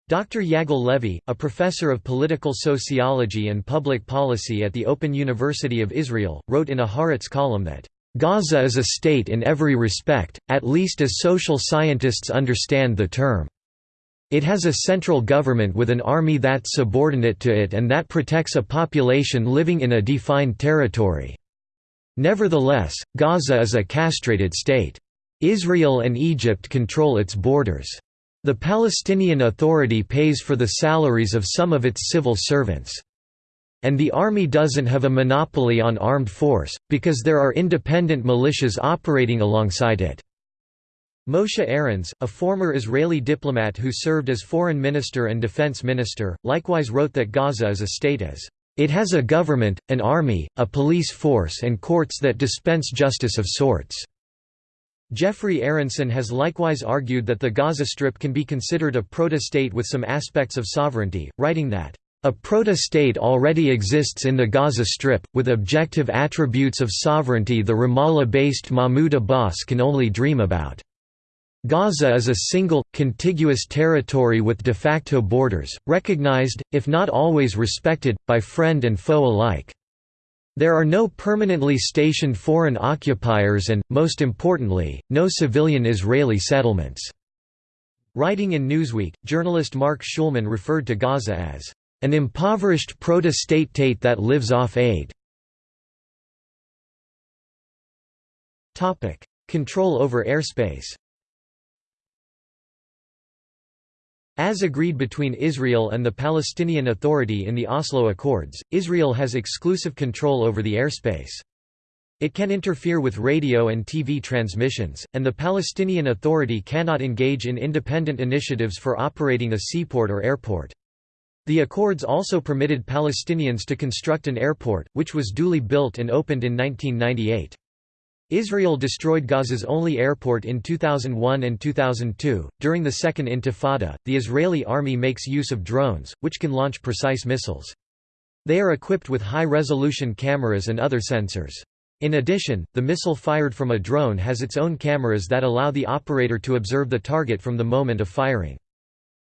Dr. Yagil Levy, a professor of political sociology and public policy at the Open University of Israel, wrote in a Haaretz column that Gaza is a state in every respect, at least as social scientists understand the term. It has a central government with an army that's subordinate to it and that protects a population living in a defined territory. Nevertheless, Gaza is a castrated state. Israel and Egypt control its borders. The Palestinian Authority pays for the salaries of some of its civil servants. And the army doesn't have a monopoly on armed force, because there are independent militias operating alongside it. Moshe Arens, a former Israeli diplomat who served as foreign minister and defense minister, likewise wrote that Gaza is a state as, "...it has a government, an army, a police force and courts that dispense justice of sorts." Jeffrey Aronson has likewise argued that the Gaza Strip can be considered a proto-state with some aspects of sovereignty, writing that, a proto-state already exists in the Gaza Strip, with objective attributes of sovereignty the Ramallah-based Mahmoud Abbas can only dream about. Gaza is a single, contiguous territory with de facto borders, recognized, if not always respected, by friend and foe alike. There are no permanently stationed foreign occupiers and, most importantly, no civilian Israeli settlements. Writing in Newsweek, journalist Mark Schulman referred to Gaza as an impoverished proto-state that lives off aid. Control over airspace As agreed between Israel and the Palestinian Authority in the Oslo Accords, Israel has exclusive control over the airspace. It can interfere with radio and TV transmissions, and the Palestinian Authority cannot engage in independent initiatives for operating a seaport or airport. The accords also permitted Palestinians to construct an airport, which was duly built and opened in 1998. Israel destroyed Gaza's only airport in 2001 and 2002. During the Second Intifada, the Israeli army makes use of drones, which can launch precise missiles. They are equipped with high resolution cameras and other sensors. In addition, the missile fired from a drone has its own cameras that allow the operator to observe the target from the moment of firing.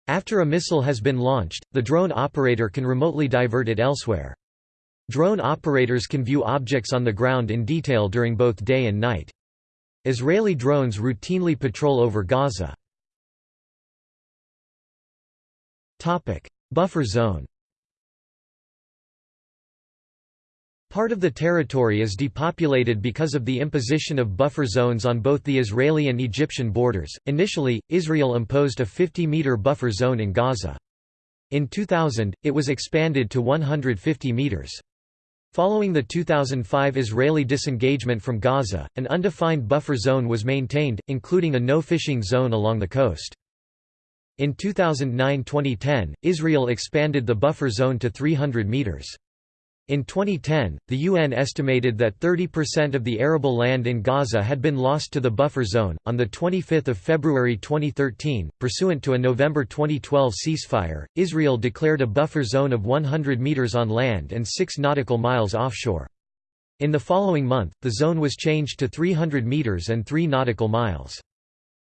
After a missile has been launched, the drone operator can remotely divert it elsewhere. Drone operators can view objects on the ground in detail during both day and night. Israeli drones routinely patrol over Gaza. Buffer zone Part of the territory is depopulated because of the imposition of buffer zones on both the Israeli and Egyptian borders. Initially, Israel imposed a 50 meter buffer zone in Gaza. In 2000, it was expanded to 150 meters. Following the 2005 Israeli disengagement from Gaza, an undefined buffer zone was maintained, including a no-fishing zone along the coast. In 2009–2010, Israel expanded the buffer zone to 300 meters. In 2010, the UN estimated that 30% of the arable land in Gaza had been lost to the buffer zone. On the 25th of February 2013, pursuant to a November 2012 ceasefire, Israel declared a buffer zone of 100 meters on land and 6 nautical miles offshore. In the following month, the zone was changed to 300 meters and 3 nautical miles.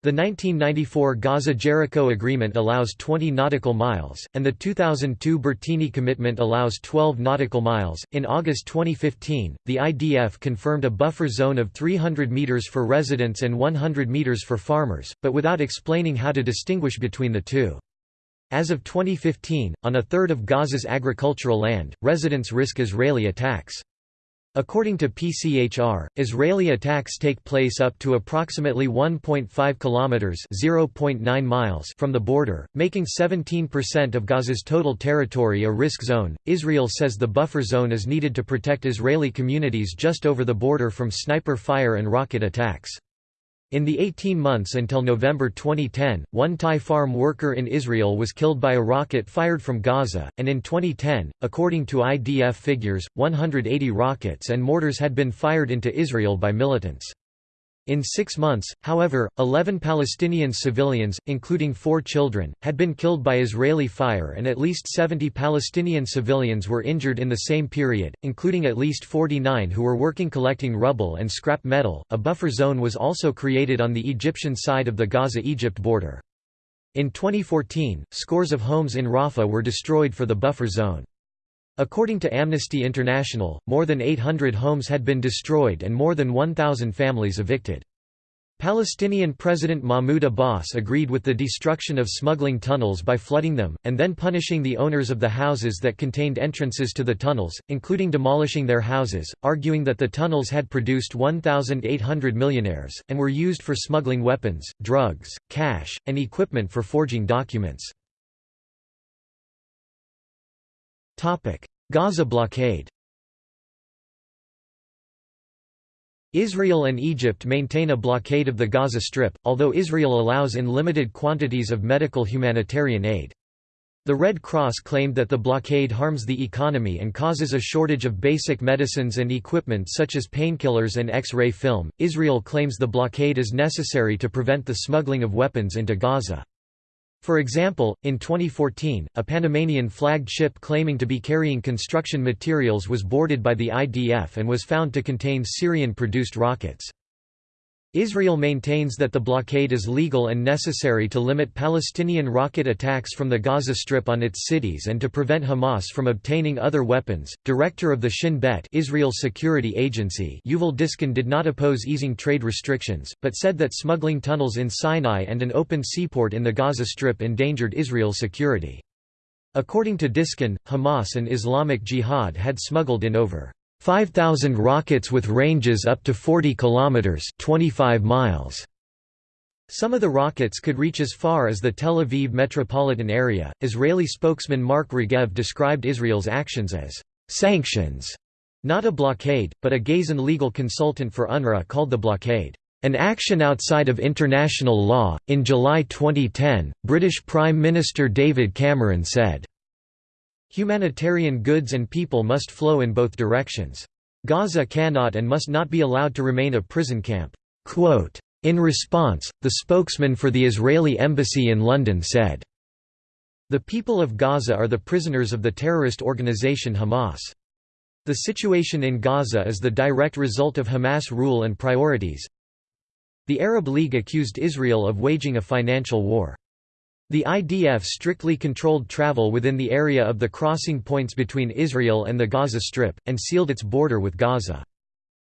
The 1994 Gaza-Jericho Agreement allows 20 nautical miles, and the 2002 Bertini Commitment allows 12 nautical miles. In August 2015, the IDF confirmed a buffer zone of 300 meters for residents and 100 meters for farmers, but without explaining how to distinguish between the two. As of 2015, on a third of Gaza's agricultural land, residents risk Israeli attacks. According to PCHR, Israeli attacks take place up to approximately 1.5 kilometers (0.9 miles) from the border, making 17% of Gaza's total territory a risk zone. Israel says the buffer zone is needed to protect Israeli communities just over the border from sniper fire and rocket attacks. In the 18 months until November 2010, one Thai farm worker in Israel was killed by a rocket fired from Gaza, and in 2010, according to IDF figures, 180 rockets and mortars had been fired into Israel by militants. In six months, however, 11 Palestinian civilians, including four children, had been killed by Israeli fire and at least 70 Palestinian civilians were injured in the same period, including at least 49 who were working collecting rubble and scrap metal. A buffer zone was also created on the Egyptian side of the Gaza Egypt border. In 2014, scores of homes in Rafah were destroyed for the buffer zone. According to Amnesty International, more than 800 homes had been destroyed and more than 1,000 families evicted. Palestinian President Mahmoud Abbas agreed with the destruction of smuggling tunnels by flooding them, and then punishing the owners of the houses that contained entrances to the tunnels, including demolishing their houses, arguing that the tunnels had produced 1,800 millionaires, and were used for smuggling weapons, drugs, cash, and equipment for forging documents. Gaza blockade Israel and Egypt maintain a blockade of the Gaza Strip, although Israel allows in limited quantities of medical humanitarian aid. The Red Cross claimed that the blockade harms the economy and causes a shortage of basic medicines and equipment such as painkillers and X-ray film. Israel claims the blockade is necessary to prevent the smuggling of weapons into Gaza. For example, in 2014, a Panamanian-flagged ship claiming to be carrying construction materials was boarded by the IDF and was found to contain Syrian-produced rockets. Israel maintains that the blockade is legal and necessary to limit Palestinian rocket attacks from the Gaza Strip on its cities and to prevent Hamas from obtaining other weapons. Director of the Shin Bet Israel's security agency Yuval Diskin did not oppose easing trade restrictions, but said that smuggling tunnels in Sinai and an open seaport in the Gaza Strip endangered Israel's security. According to Diskin, Hamas and Islamic Jihad had smuggled in over 5,000 rockets with ranges up to 40 kilometers (25 miles). Some of the rockets could reach as far as the Tel Aviv metropolitan area. Israeli spokesman Mark Regev described Israel's actions as sanctions, not a blockade, but a Gazan legal consultant for UNRWA called the blockade an action outside of international law. In July 2010, British Prime Minister David Cameron said, Humanitarian goods and people must flow in both directions. Gaza cannot and must not be allowed to remain a prison camp." Quote, in response, the spokesman for the Israeli embassy in London said, The people of Gaza are the prisoners of the terrorist organization Hamas. The situation in Gaza is the direct result of Hamas rule and priorities. The Arab League accused Israel of waging a financial war. The IDF strictly controlled travel within the area of the crossing points between Israel and the Gaza Strip, and sealed its border with Gaza.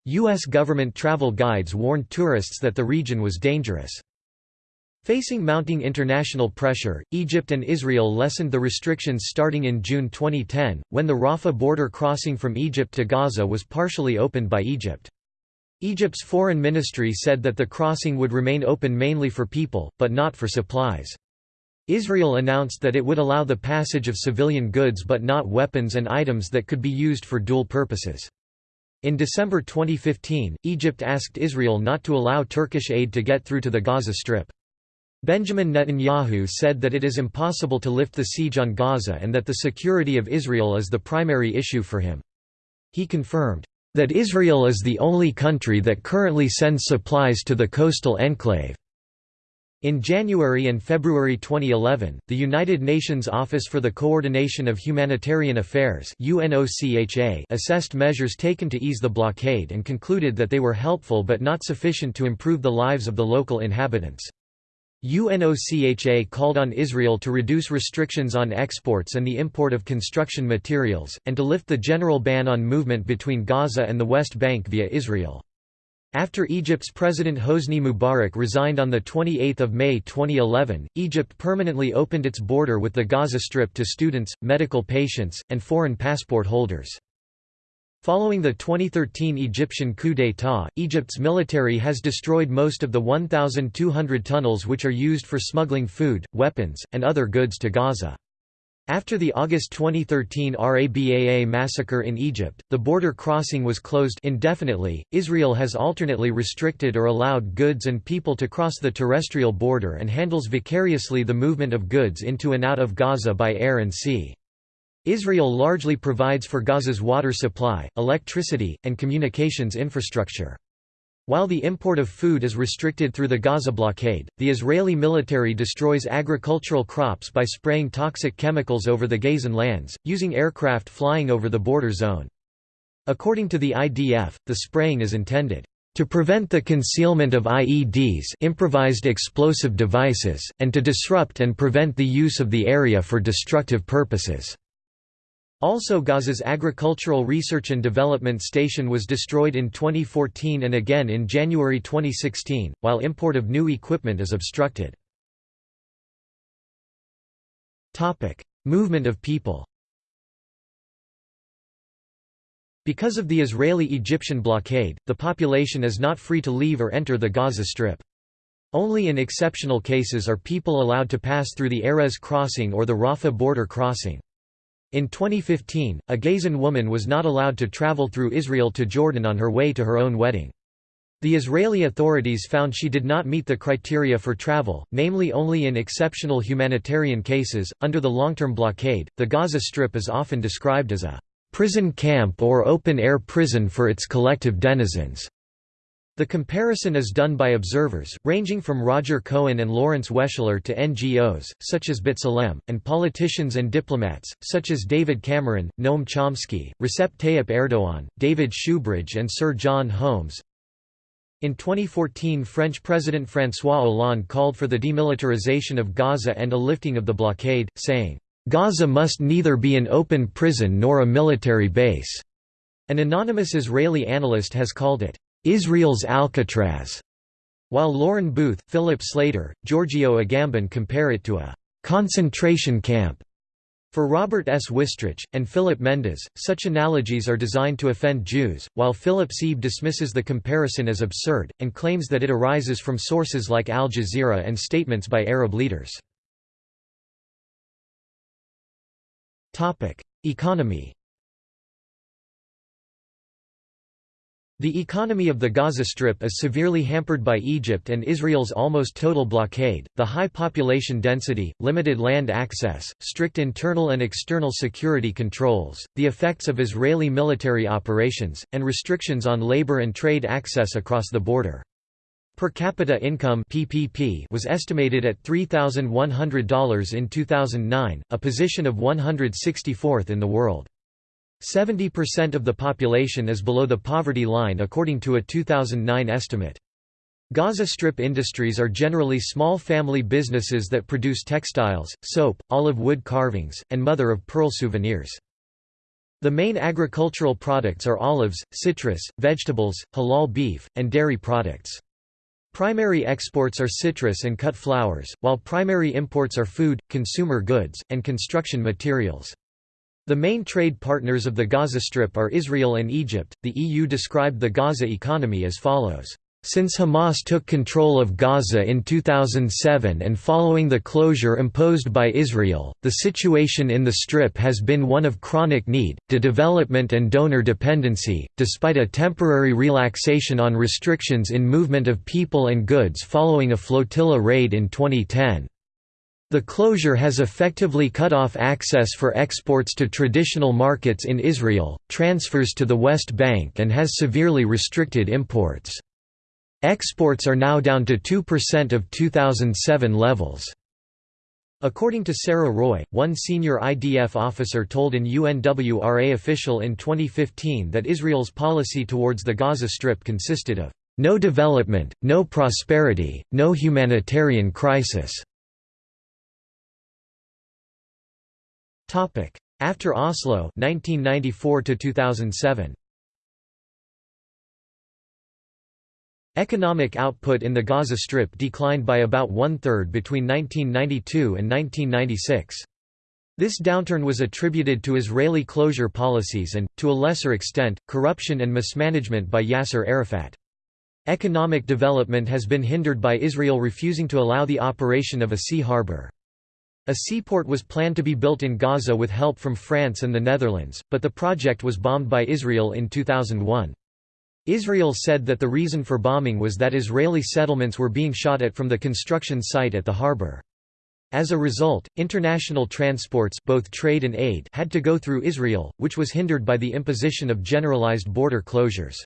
U.S. government travel guides warned tourists that the region was dangerous. Facing mounting international pressure, Egypt and Israel lessened the restrictions starting in June 2010, when the Rafah border crossing from Egypt to Gaza was partially opened by Egypt. Egypt's foreign ministry said that the crossing would remain open mainly for people, but not for supplies. Israel announced that it would allow the passage of civilian goods but not weapons and items that could be used for dual purposes. In December 2015, Egypt asked Israel not to allow Turkish aid to get through to the Gaza Strip. Benjamin Netanyahu said that it is impossible to lift the siege on Gaza and that the security of Israel is the primary issue for him. He confirmed, "...that Israel is the only country that currently sends supplies to the coastal enclave." In January and February 2011, the United Nations Office for the Coordination of Humanitarian Affairs assessed measures taken to ease the blockade and concluded that they were helpful but not sufficient to improve the lives of the local inhabitants. UNOCHA called on Israel to reduce restrictions on exports and the import of construction materials, and to lift the general ban on movement between Gaza and the West Bank via Israel. After Egypt's President Hosni Mubarak resigned on 28 May 2011, Egypt permanently opened its border with the Gaza Strip to students, medical patients, and foreign passport holders. Following the 2013 Egyptian coup d'état, Egypt's military has destroyed most of the 1,200 tunnels which are used for smuggling food, weapons, and other goods to Gaza. After the August 2013 Rabaa massacre in Egypt, the border crossing was closed indefinitely. Israel has alternately restricted or allowed goods and people to cross the terrestrial border and handles vicariously the movement of goods into and out of Gaza by air and sea. Israel largely provides for Gaza's water supply, electricity, and communications infrastructure. While the import of food is restricted through the Gaza blockade, the Israeli military destroys agricultural crops by spraying toxic chemicals over the Gazan lands, using aircraft flying over the border zone. According to the IDF, the spraying is intended to prevent the concealment of IEDs improvised explosive devices, and to disrupt and prevent the use of the area for destructive purposes. Also Gaza's Agricultural Research and Development Station was destroyed in 2014 and again in January 2016, while import of new equipment is obstructed. Movement of people Because of the Israeli-Egyptian blockade, the population is not free to leave or enter the Gaza Strip. Only in exceptional cases are people allowed to pass through the Erez crossing or the Rafah border crossing. In 2015, a Gazan woman was not allowed to travel through Israel to Jordan on her way to her own wedding. The Israeli authorities found she did not meet the criteria for travel, namely only in exceptional humanitarian cases. Under the long term blockade, the Gaza Strip is often described as a prison camp or open air prison for its collective denizens. The comparison is done by observers, ranging from Roger Cohen and Lawrence Weschler to NGOs, such as B'Tselem, and politicians and diplomats, such as David Cameron, Noam Chomsky, Recep Tayyip Erdogan, David Shoebridge and Sir John Holmes. In 2014 French President François Hollande called for the demilitarization of Gaza and a lifting of the blockade, saying, "...Gaza must neither be an open prison nor a military base." An anonymous Israeli analyst has called it, Israel's Alcatraz, while Lauren Booth, Philip Slater, Giorgio Agamben compare it to a concentration camp. For Robert S. Wistrich, and Philip Mendes, such analogies are designed to offend Jews, while Philip Seib dismisses the comparison as absurd, and claims that it arises from sources like Al Jazeera and statements by Arab leaders. Economy The economy of the Gaza Strip is severely hampered by Egypt and Israel's almost total blockade, the high population density, limited land access, strict internal and external security controls, the effects of Israeli military operations, and restrictions on labor and trade access across the border. Per capita income PPP was estimated at $3,100 in 2009, a position of 164th in the world. 70% of the population is below the poverty line according to a 2009 estimate. Gaza Strip industries are generally small family businesses that produce textiles, soap, olive wood carvings, and mother-of-pearl souvenirs. The main agricultural products are olives, citrus, vegetables, halal beef, and dairy products. Primary exports are citrus and cut flowers, while primary imports are food, consumer goods, and construction materials. The main trade partners of the Gaza Strip are Israel and Egypt. The EU described the Gaza economy as follows. Since Hamas took control of Gaza in 2007 and following the closure imposed by Israel, the situation in the Strip has been one of chronic need, de-development and donor dependency, despite a temporary relaxation on restrictions in movement of people and goods following a flotilla raid in 2010. The closure has effectively cut off access for exports to traditional markets in Israel, transfers to the West Bank and has severely restricted imports. Exports are now down to 2% of 2007 levels. According to Sarah Roy, one senior IDF officer told an UNWRA official in 2015 that Israel's policy towards the Gaza Strip consisted of, "...no development, no prosperity, no humanitarian crisis." After Oslo 1994 2007 Economic output in the Gaza Strip declined by about one-third between 1992 and 1996. This downturn was attributed to Israeli closure policies and, to a lesser extent, corruption and mismanagement by Yasser Arafat. Economic development has been hindered by Israel refusing to allow the operation of a sea harbor. A seaport was planned to be built in Gaza with help from France and the Netherlands, but the project was bombed by Israel in 2001. Israel said that the reason for bombing was that Israeli settlements were being shot at from the construction site at the harbor. As a result, international transports both trade and aid had to go through Israel, which was hindered by the imposition of generalized border closures.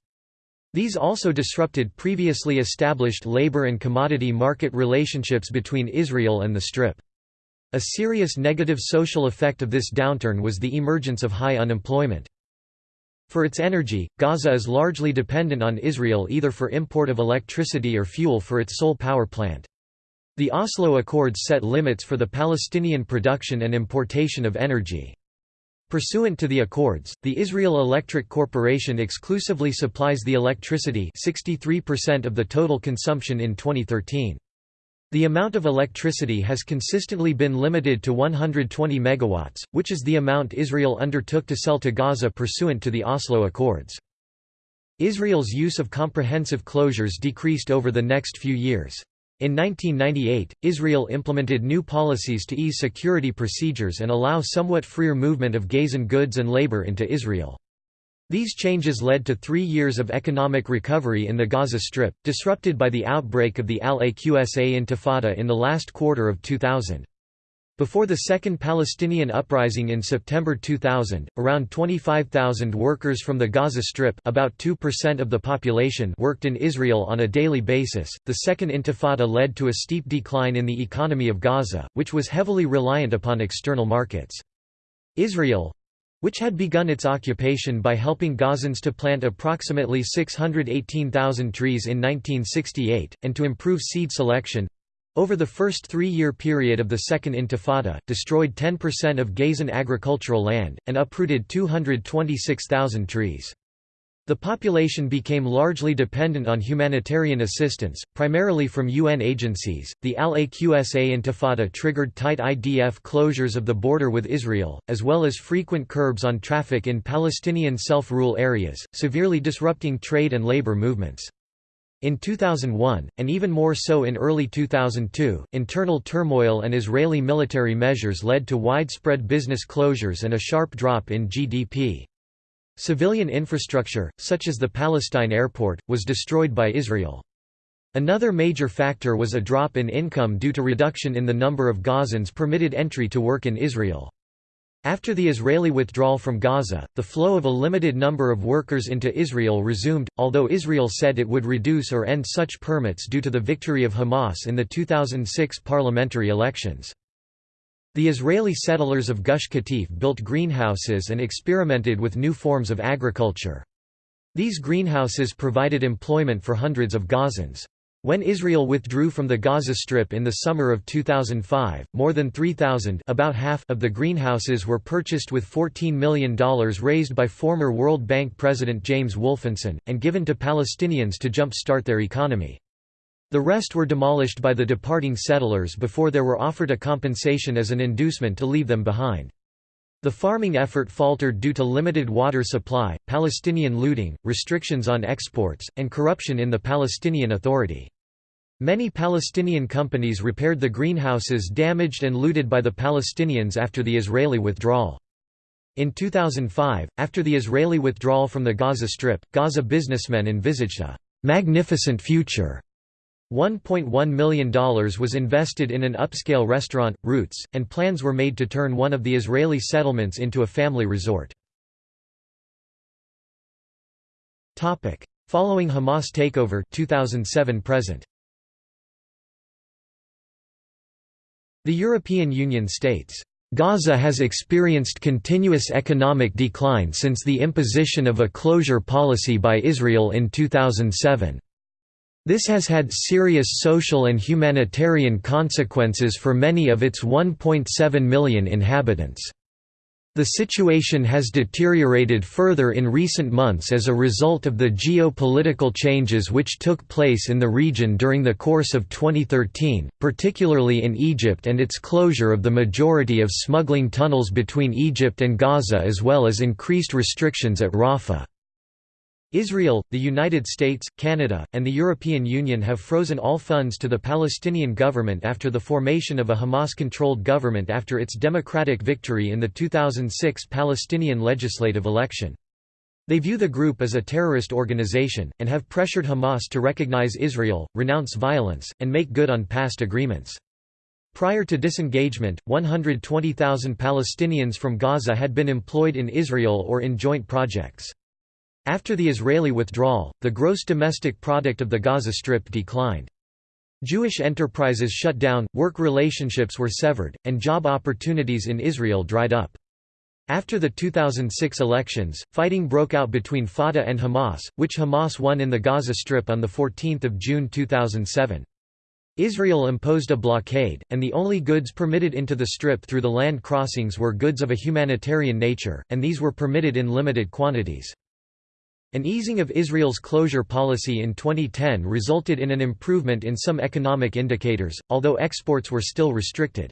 These also disrupted previously established labor and commodity market relationships between Israel and the Strip. A serious negative social effect of this downturn was the emergence of high unemployment. For its energy, Gaza is largely dependent on Israel either for import of electricity or fuel for its sole power plant. The Oslo Accords set limits for the Palestinian production and importation of energy. Pursuant to the accords, the Israel Electric Corporation exclusively supplies the electricity 63% of the total consumption in 2013. The amount of electricity has consistently been limited to 120 megawatts, which is the amount Israel undertook to sell to Gaza pursuant to the Oslo Accords. Israel's use of comprehensive closures decreased over the next few years. In 1998, Israel implemented new policies to ease security procedures and allow somewhat freer movement of Gazan goods and labor into Israel. These changes led to three years of economic recovery in the Gaza Strip, disrupted by the outbreak of the Al-Aqsa Intifada in the last quarter of 2000. Before the Second Palestinian Uprising in September 2000, around 25,000 workers from the Gaza Strip about 2% of the population worked in Israel on a daily basis. The Second Intifada led to a steep decline in the economy of Gaza, which was heavily reliant upon external markets. Israel, which had begun its occupation by helping Gazans to plant approximately 618,000 trees in 1968, and to improve seed selection over the first three-year period of the Second Intifada, destroyed 10% of Gazan agricultural land, and uprooted 226,000 trees. The population became largely dependent on humanitarian assistance, primarily from UN agencies. The Al Aqsa Intifada triggered tight IDF closures of the border with Israel, as well as frequent curbs on traffic in Palestinian self rule areas, severely disrupting trade and labor movements. In 2001, and even more so in early 2002, internal turmoil and Israeli military measures led to widespread business closures and a sharp drop in GDP. Civilian infrastructure, such as the Palestine airport, was destroyed by Israel. Another major factor was a drop in income due to reduction in the number of Gazans permitted entry to work in Israel. After the Israeli withdrawal from Gaza, the flow of a limited number of workers into Israel resumed, although Israel said it would reduce or end such permits due to the victory of Hamas in the 2006 parliamentary elections. The Israeli settlers of Gush Katif built greenhouses and experimented with new forms of agriculture. These greenhouses provided employment for hundreds of Gazans. When Israel withdrew from the Gaza Strip in the summer of 2005, more than 3,000 about half of the greenhouses were purchased with $14 million raised by former World Bank President James Wolfensohn, and given to Palestinians to jump-start their economy. The rest were demolished by the departing settlers before they were offered a compensation as an inducement to leave them behind. The farming effort faltered due to limited water supply, Palestinian looting, restrictions on exports, and corruption in the Palestinian Authority. Many Palestinian companies repaired the greenhouses damaged and looted by the Palestinians after the Israeli withdrawal. In 2005, after the Israeli withdrawal from the Gaza Strip, Gaza businessmen envisaged a «magnificent future» $1.1 million was invested in an upscale restaurant, Roots, and plans were made to turn one of the Israeli settlements into a family resort. Following Hamas takeover 2007 present The European Union states, "...Gaza has experienced continuous economic decline since the imposition of a closure policy by Israel in 2007. This has had serious social and humanitarian consequences for many of its 1.7 million inhabitants. The situation has deteriorated further in recent months as a result of the geopolitical changes which took place in the region during the course of 2013, particularly in Egypt and its closure of the majority of smuggling tunnels between Egypt and Gaza as well as increased restrictions at Rafah. Israel, the United States, Canada, and the European Union have frozen all funds to the Palestinian government after the formation of a Hamas-controlled government after its democratic victory in the 2006 Palestinian legislative election. They view the group as a terrorist organization, and have pressured Hamas to recognize Israel, renounce violence, and make good on past agreements. Prior to disengagement, 120,000 Palestinians from Gaza had been employed in Israel or in joint projects. After the Israeli withdrawal, the gross domestic product of the Gaza Strip declined. Jewish enterprises shut down, work relationships were severed, and job opportunities in Israel dried up. After the 2006 elections, fighting broke out between Fatah and Hamas, which Hamas won in the Gaza Strip on 14 June 2007. Israel imposed a blockade, and the only goods permitted into the Strip through the land crossings were goods of a humanitarian nature, and these were permitted in limited quantities. An easing of Israel's closure policy in 2010 resulted in an improvement in some economic indicators, although exports were still restricted.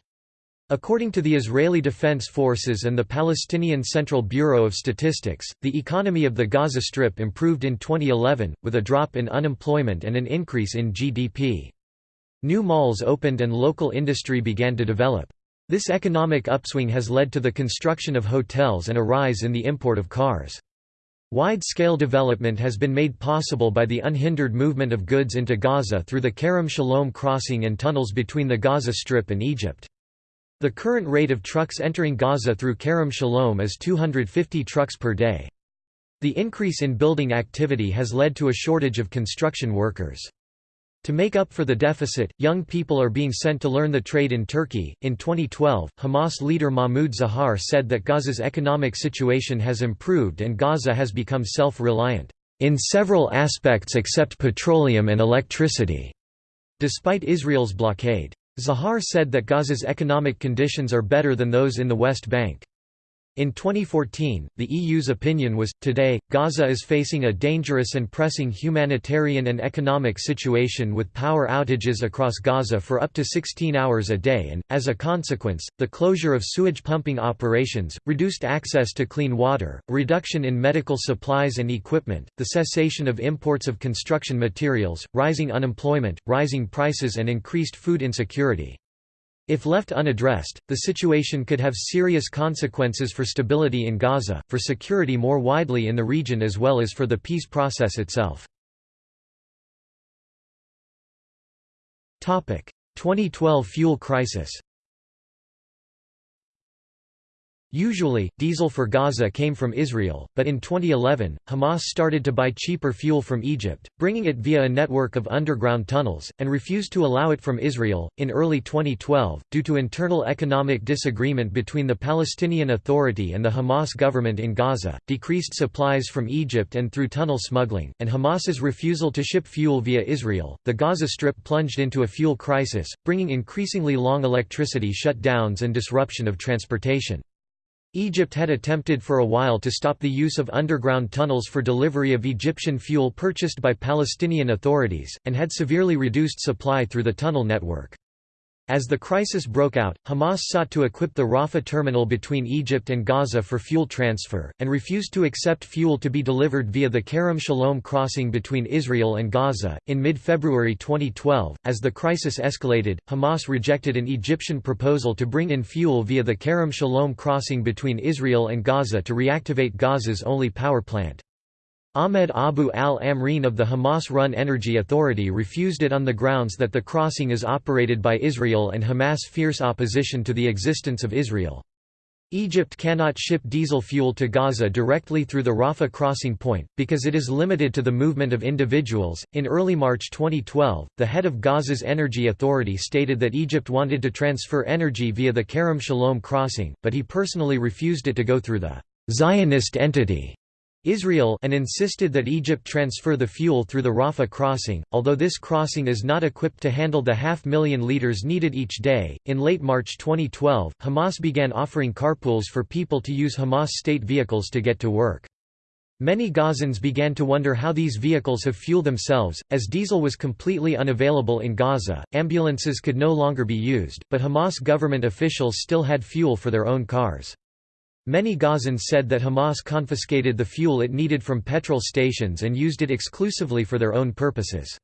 According to the Israeli Defense Forces and the Palestinian Central Bureau of Statistics, the economy of the Gaza Strip improved in 2011, with a drop in unemployment and an increase in GDP. New malls opened and local industry began to develop. This economic upswing has led to the construction of hotels and a rise in the import of cars. Wide-scale development has been made possible by the unhindered movement of goods into Gaza through the Kerem Shalom crossing and tunnels between the Gaza Strip and Egypt. The current rate of trucks entering Gaza through Kerem Shalom is 250 trucks per day. The increase in building activity has led to a shortage of construction workers. To make up for the deficit, young people are being sent to learn the trade in Turkey. In 2012, Hamas leader Mahmoud Zahar said that Gaza's economic situation has improved and Gaza has become self reliant, in several aspects except petroleum and electricity, despite Israel's blockade. Zahar said that Gaza's economic conditions are better than those in the West Bank. In 2014, the EU's opinion was, today, Gaza is facing a dangerous and pressing humanitarian and economic situation with power outages across Gaza for up to 16 hours a day and, as a consequence, the closure of sewage pumping operations, reduced access to clean water, reduction in medical supplies and equipment, the cessation of imports of construction materials, rising unemployment, rising prices and increased food insecurity. If left unaddressed, the situation could have serious consequences for stability in Gaza, for security more widely in the region as well as for the peace process itself. 2012 fuel crisis Usually, diesel for Gaza came from Israel, but in 2011, Hamas started to buy cheaper fuel from Egypt, bringing it via a network of underground tunnels, and refused to allow it from Israel. In early 2012, due to internal economic disagreement between the Palestinian Authority and the Hamas government in Gaza, decreased supplies from Egypt and through tunnel smuggling, and Hamas's refusal to ship fuel via Israel, the Gaza Strip plunged into a fuel crisis, bringing increasingly long electricity shutdowns and disruption of transportation. Egypt had attempted for a while to stop the use of underground tunnels for delivery of Egyptian fuel purchased by Palestinian authorities, and had severely reduced supply through the tunnel network. As the crisis broke out, Hamas sought to equip the Rafah terminal between Egypt and Gaza for fuel transfer, and refused to accept fuel to be delivered via the Kerem Shalom crossing between Israel and Gaza. In mid February 2012, as the crisis escalated, Hamas rejected an Egyptian proposal to bring in fuel via the Kerem Shalom crossing between Israel and Gaza to reactivate Gaza's only power plant. Ahmed Abu al-Amreen of the Hamas-run Energy Authority refused it on the grounds that the crossing is operated by Israel and Hamas' fierce opposition to the existence of Israel. Egypt cannot ship diesel fuel to Gaza directly through the Rafah crossing point, because it is limited to the movement of individuals. In early March 2012, the head of Gaza's Energy Authority stated that Egypt wanted to transfer energy via the Kerem Shalom crossing, but he personally refused it to go through the Zionist entity Israel and insisted that Egypt transfer the fuel through the Rafah crossing, although this crossing is not equipped to handle the half million liters needed each day. In late March 2012, Hamas began offering carpools for people to use Hamas state vehicles to get to work. Many Gazans began to wonder how these vehicles have fuel themselves, as diesel was completely unavailable in Gaza, ambulances could no longer be used, but Hamas government officials still had fuel for their own cars. Many Gazans said that Hamas confiscated the fuel it needed from petrol stations and used it exclusively for their own purposes.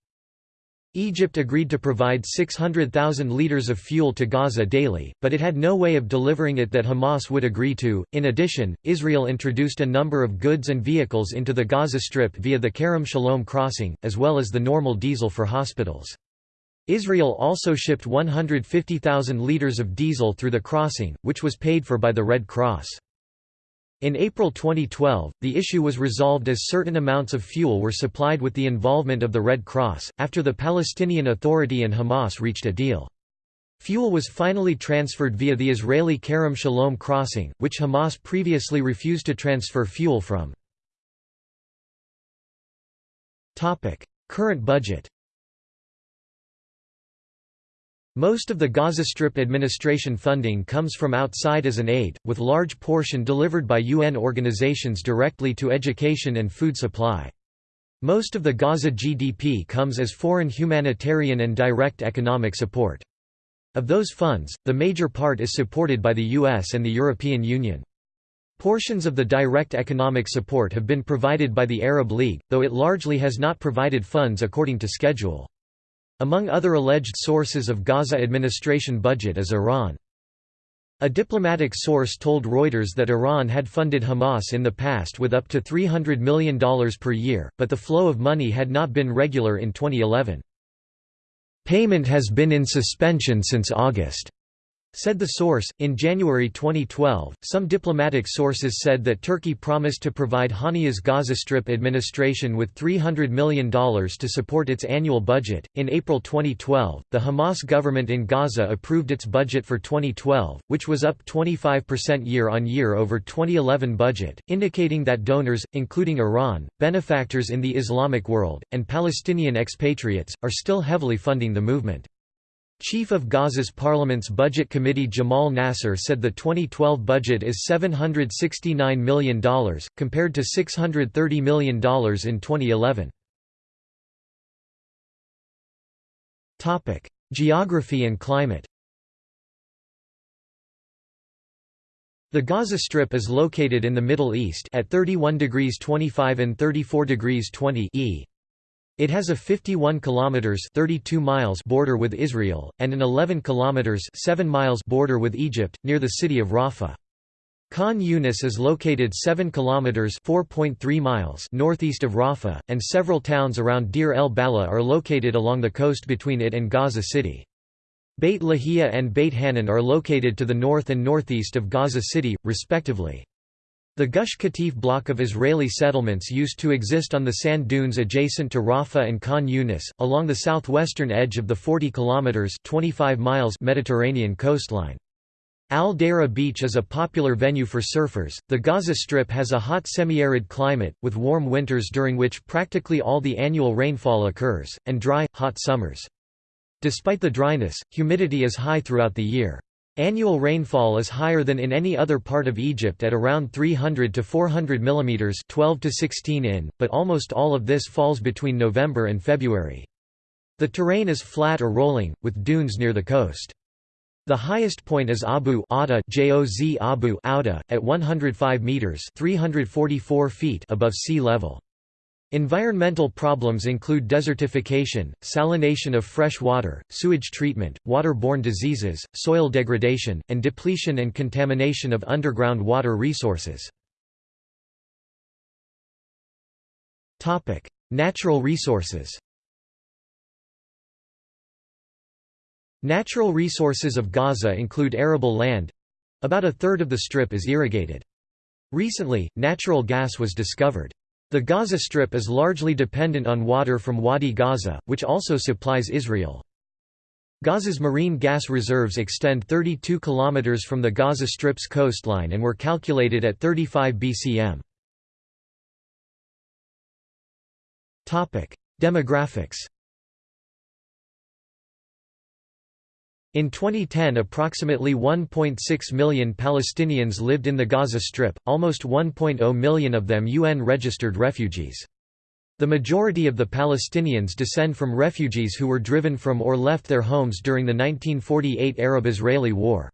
Egypt agreed to provide 600,000 liters of fuel to Gaza daily, but it had no way of delivering it that Hamas would agree to. In addition, Israel introduced a number of goods and vehicles into the Gaza Strip via the Kerem Shalom crossing, as well as the normal diesel for hospitals. Israel also shipped 150,000 liters of diesel through the crossing, which was paid for by the Red Cross. In April 2012, the issue was resolved as certain amounts of fuel were supplied with the involvement of the Red Cross, after the Palestinian Authority and Hamas reached a deal. Fuel was finally transferred via the Israeli Kerem Shalom crossing, which Hamas previously refused to transfer fuel from. Current budget most of the Gaza Strip administration funding comes from outside as an aid, with large portion delivered by UN organizations directly to education and food supply. Most of the Gaza GDP comes as foreign humanitarian and direct economic support. Of those funds, the major part is supported by the US and the European Union. Portions of the direct economic support have been provided by the Arab League, though it largely has not provided funds according to schedule. Among other alleged sources of Gaza administration budget is Iran. A diplomatic source told Reuters that Iran had funded Hamas in the past with up to $300 million per year, but the flow of money had not been regular in 2011. Payment has been in suspension since August. Said the source, in January 2012, some diplomatic sources said that Turkey promised to provide Haniya's Gaza Strip administration with $300 million to support its annual budget. In April 2012, the Hamas government in Gaza approved its budget for 2012, which was up 25% year on year over 2011 budget, indicating that donors, including Iran, benefactors in the Islamic world, and Palestinian expatriates, are still heavily funding the movement. Chief of Gaza's Parliament's Budget Committee Jamal Nasser said the 2012 budget is $769 million, compared to $630 million in 2011. Geography and climate The Gaza Strip is located in the Middle East at 31 degrees 25 and 34 degrees 20 e. It has a 51 kilometers 32 miles border with Israel and an 11 kilometers 7 miles border with Egypt near the city of Rafah. Khan Yunis is located 7 kilometers 4.3 miles northeast of Rafah and several towns around Deir el Balah are located along the coast between it and Gaza City. Beit Lahia and Beit Hanoun are located to the north and northeast of Gaza City, respectively. The Gush Katif block of Israeli settlements used to exist on the sand dunes adjacent to Rafah and Khan Yunis, along the southwestern edge of the 40 kilometers (25 miles) Mediterranean coastline. Al Daira Beach is a popular venue for surfers. The Gaza Strip has a hot semi-arid climate, with warm winters during which practically all the annual rainfall occurs, and dry, hot summers. Despite the dryness, humidity is high throughout the year. Annual rainfall is higher than in any other part of Egypt at around 300 to 400 mm 12 to 16 in, but almost all of this falls between November and February. The terrain is flat or rolling, with dunes near the coast. The highest point is Abu Ada Joz Abu Auda, at 105 meters (344 feet) above sea level. Environmental problems include desertification, salination of fresh water, sewage treatment, waterborne diseases, soil degradation, and depletion and contamination of underground water resources. Natural resources Natural resources of Gaza include arable land—about a third of the strip is irrigated. Recently, natural gas was discovered. The Gaza Strip is largely dependent on water from Wadi Gaza, which also supplies Israel. Gaza's marine gas reserves extend 32 km from the Gaza Strip's coastline and were calculated at 35 bcm. Demographics In 2010 approximately 1.6 million Palestinians lived in the Gaza Strip, almost 1.0 million of them UN-registered refugees. The majority of the Palestinians descend from refugees who were driven from or left their homes during the 1948 Arab-Israeli War.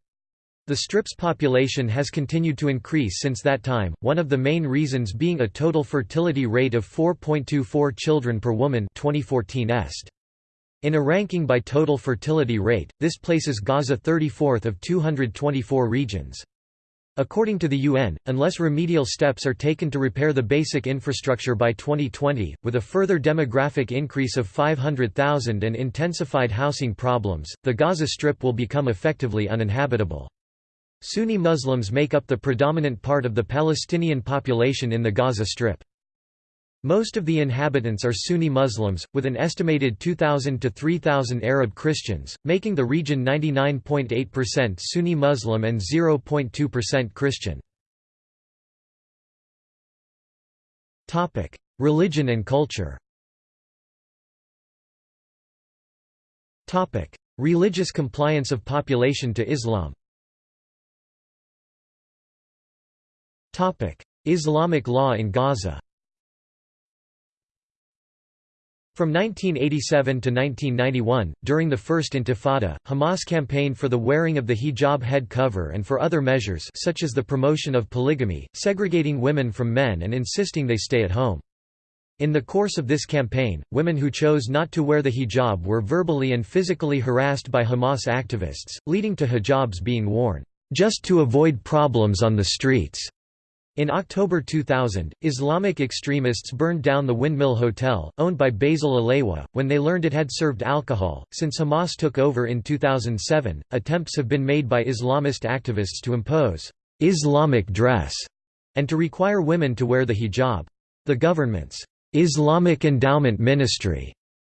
The Strip's population has continued to increase since that time, one of the main reasons being a total fertility rate of 4.24 children per woman 2014 est. In a ranking by total fertility rate, this places Gaza 34th of 224 regions. According to the UN, unless remedial steps are taken to repair the basic infrastructure by 2020, with a further demographic increase of 500,000 and intensified housing problems, the Gaza Strip will become effectively uninhabitable. Sunni Muslims make up the predominant part of the Palestinian population in the Gaza Strip. Most of the inhabitants are Sunni Muslims, with an estimated 2,000 to 3,000 Arab Christians, making the region 99.8% Sunni Muslim and 0.2% Christian. Religion and culture. Religious compliance of population to Islam. Islamic law in Gaza From 1987 to 1991, during the First Intifada, Hamas campaigned for the wearing of the hijab head cover and for other measures such as the promotion of polygamy, segregating women from men and insisting they stay at home. In the course of this campaign, women who chose not to wear the hijab were verbally and physically harassed by Hamas activists, leading to hijabs being worn, "...just to avoid problems on the streets." In October 2000, Islamic extremists burned down the Windmill Hotel, owned by Basil Alewa, when they learned it had served alcohol. Since Hamas took over in 2007, attempts have been made by Islamist activists to impose Islamic dress and to require women to wear the hijab. The government's Islamic Endowment Ministry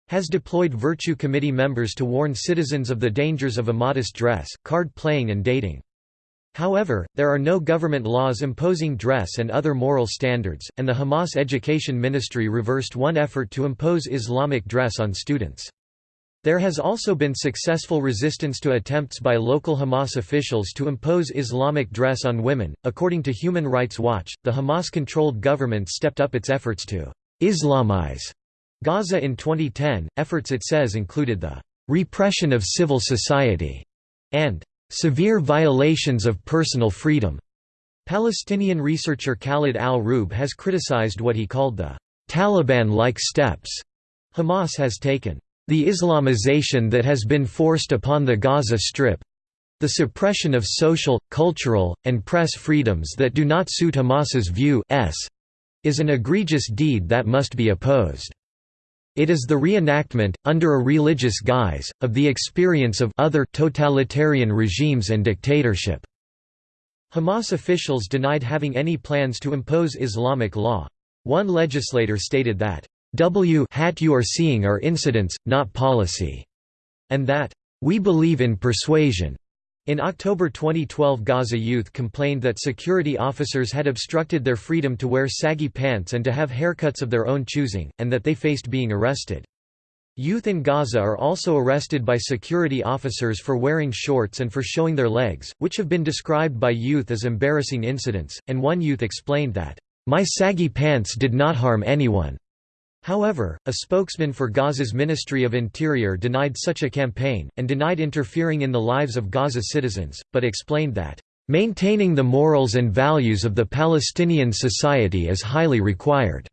has deployed Virtue Committee members to warn citizens of the dangers of immodest dress, card playing, and dating. However, there are no government laws imposing dress and other moral standards, and the Hamas Education Ministry reversed one effort to impose Islamic dress on students. There has also been successful resistance to attempts by local Hamas officials to impose Islamic dress on women. According to Human Rights Watch, the Hamas controlled government stepped up its efforts to Islamize Gaza in 2010. Efforts it says included the repression of civil society and severe violations of personal freedom. Palestinian researcher Khalid al-Rub has criticized what he called the Taliban-like steps Hamas has taken. The Islamization that has been forced upon the Gaza Strip the suppression of social, cultural, and press freedoms that do not suit Hamas's view is an egregious deed that must be opposed. It is the reenactment, under a religious guise, of the experience of other totalitarian regimes and dictatorship." Hamas officials denied having any plans to impose Islamic law. One legislator stated that, "W hat you are seeing are incidents, not policy," and that, "We believe in persuasion." In October 2012 Gaza youth complained that security officers had obstructed their freedom to wear saggy pants and to have haircuts of their own choosing, and that they faced being arrested. Youth in Gaza are also arrested by security officers for wearing shorts and for showing their legs, which have been described by youth as embarrassing incidents, and one youth explained that, "...my saggy pants did not harm anyone." However, a spokesman for Gaza's Ministry of Interior denied such a campaign, and denied interfering in the lives of Gaza citizens, but explained that, "...maintaining the morals and values of the Palestinian society is highly required."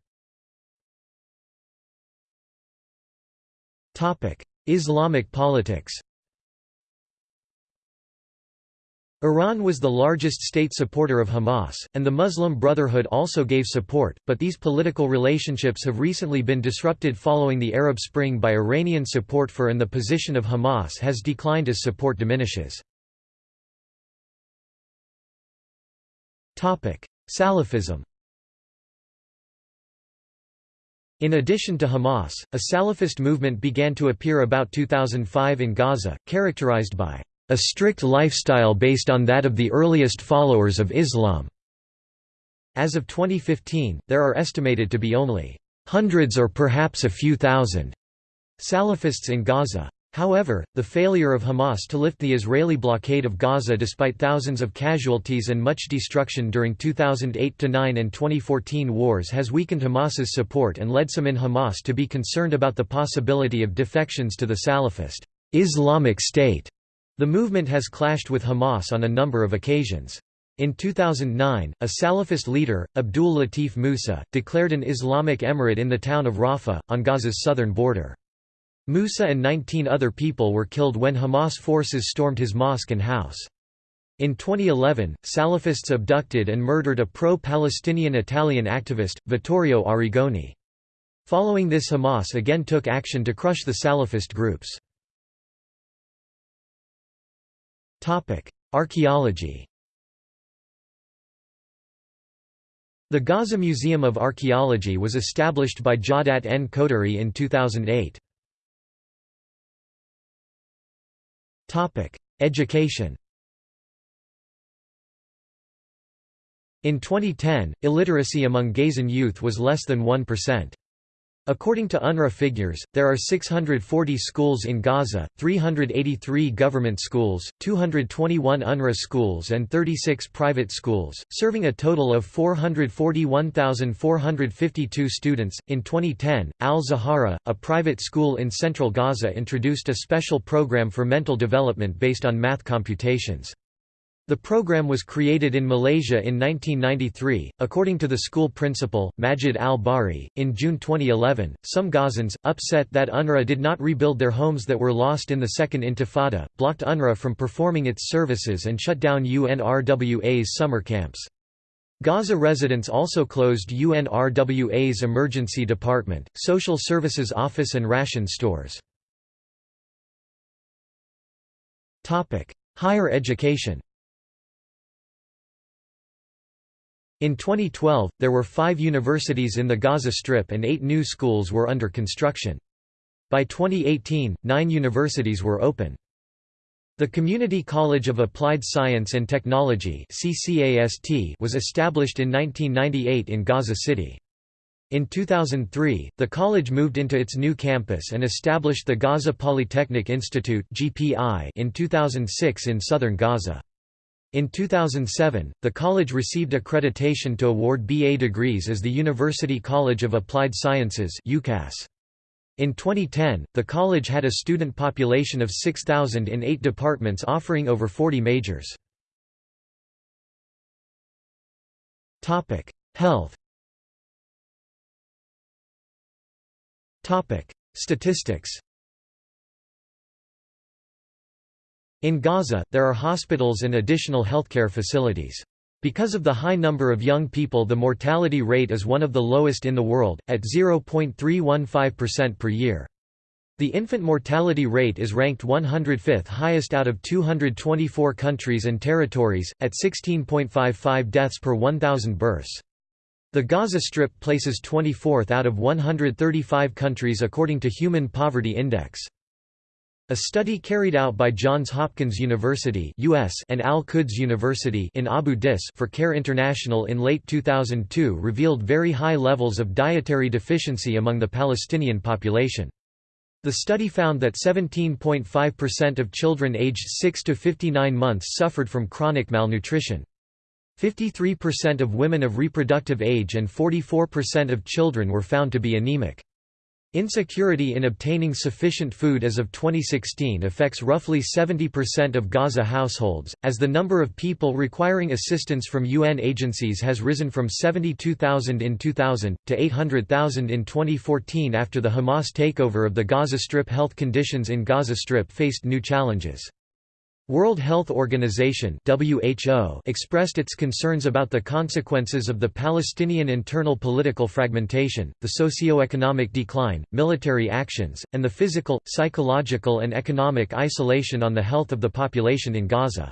Islamic politics Iran was the largest state supporter of Hamas, and the Muslim Brotherhood also gave support, but these political relationships have recently been disrupted following the Arab Spring by Iranian support for and the position of Hamas has declined as support diminishes. Salafism In addition to Hamas, a Salafist movement began to appear about 2005 in Gaza, characterized by a strict lifestyle based on that of the earliest followers of Islam. As of 2015, there are estimated to be only hundreds or perhaps a few thousand Salafists in Gaza. However, the failure of Hamas to lift the Israeli blockade of Gaza despite thousands of casualties and much destruction during 2008–9 and 2014 wars has weakened Hamas's support and led some in Hamas to be concerned about the possibility of defections to the Salafist Islamic State the movement has clashed with Hamas on a number of occasions. In 2009, a Salafist leader, Abdul Latif Musa, declared an Islamic emirate in the town of Rafah, on Gaza's southern border. Musa and 19 other people were killed when Hamas forces stormed his mosque and house. In 2011, Salafists abducted and murdered a pro-Palestinian Italian activist, Vittorio Arrigoni. Following this Hamas again took action to crush the Salafist groups. Archaeology The Gaza Museum of Archaeology was established by Jawdat N. Khoudary in 2008. Topic: Education In 2010, illiteracy among Gazan youth was less than 1%. According to UNRWA figures, there are 640 schools in Gaza, 383 government schools, 221 UNRWA schools and 36 private schools, serving a total of 441,452 students. In 2010, Al Zahara, a private school in central Gaza introduced a special program for mental development based on math computations. The program was created in Malaysia in 1993, according to the school principal, Majid Al Bari. In June 2011, some Gazans, upset that UNRWA did not rebuild their homes that were lost in the Second Intifada, blocked UNRWA from performing its services and shut down UNRWA's summer camps. Gaza residents also closed UNRWA's emergency department, social services office and ration stores. Higher education In 2012, there were five universities in the Gaza Strip and eight new schools were under construction. By 2018, nine universities were open. The Community College of Applied Science and Technology was established in 1998 in Gaza City. In 2003, the college moved into its new campus and established the Gaza Polytechnic Institute in 2006 in southern Gaza. In 2007, the college received accreditation to award BA degrees as the University College of Applied Sciences In 2010, the college had a student population of 6,000 in eight departments offering over 40 majors. Health. Statistics In Gaza, there are hospitals and additional healthcare facilities. Because of the high number of young people the mortality rate is one of the lowest in the world, at 0.315% per year. The infant mortality rate is ranked 105th highest out of 224 countries and territories, at 16.55 deaths per 1,000 births. The Gaza Strip places 24th out of 135 countries according to Human Poverty Index. A study carried out by Johns Hopkins University US and Al-Quds University in Abu Dis for CARE International in late 2002 revealed very high levels of dietary deficiency among the Palestinian population. The study found that 17.5% of children aged 6 to 59 months suffered from chronic malnutrition. 53% of women of reproductive age and 44% of children were found to be anemic. Insecurity in obtaining sufficient food as of 2016 affects roughly 70% of Gaza households, as the number of people requiring assistance from UN agencies has risen from 72,000 in 2000, to 800,000 in 2014 after the Hamas takeover of the Gaza Strip health conditions in Gaza Strip faced new challenges. World Health Organization (WHO) expressed its concerns about the consequences of the Palestinian internal political fragmentation, the socio-economic decline, military actions, and the physical, psychological and economic isolation on the health of the population in Gaza.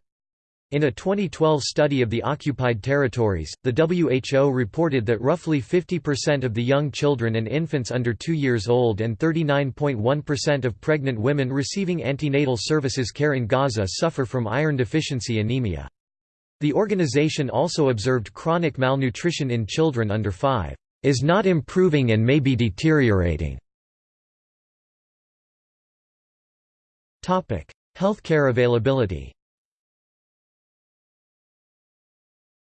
In a 2012 study of the occupied territories, the WHO reported that roughly 50% of the young children and infants under 2 years old and 39.1% of pregnant women receiving antenatal services care in Gaza suffer from iron deficiency anemia. The organization also observed chronic malnutrition in children under 5 is not improving and may be deteriorating. Healthcare availability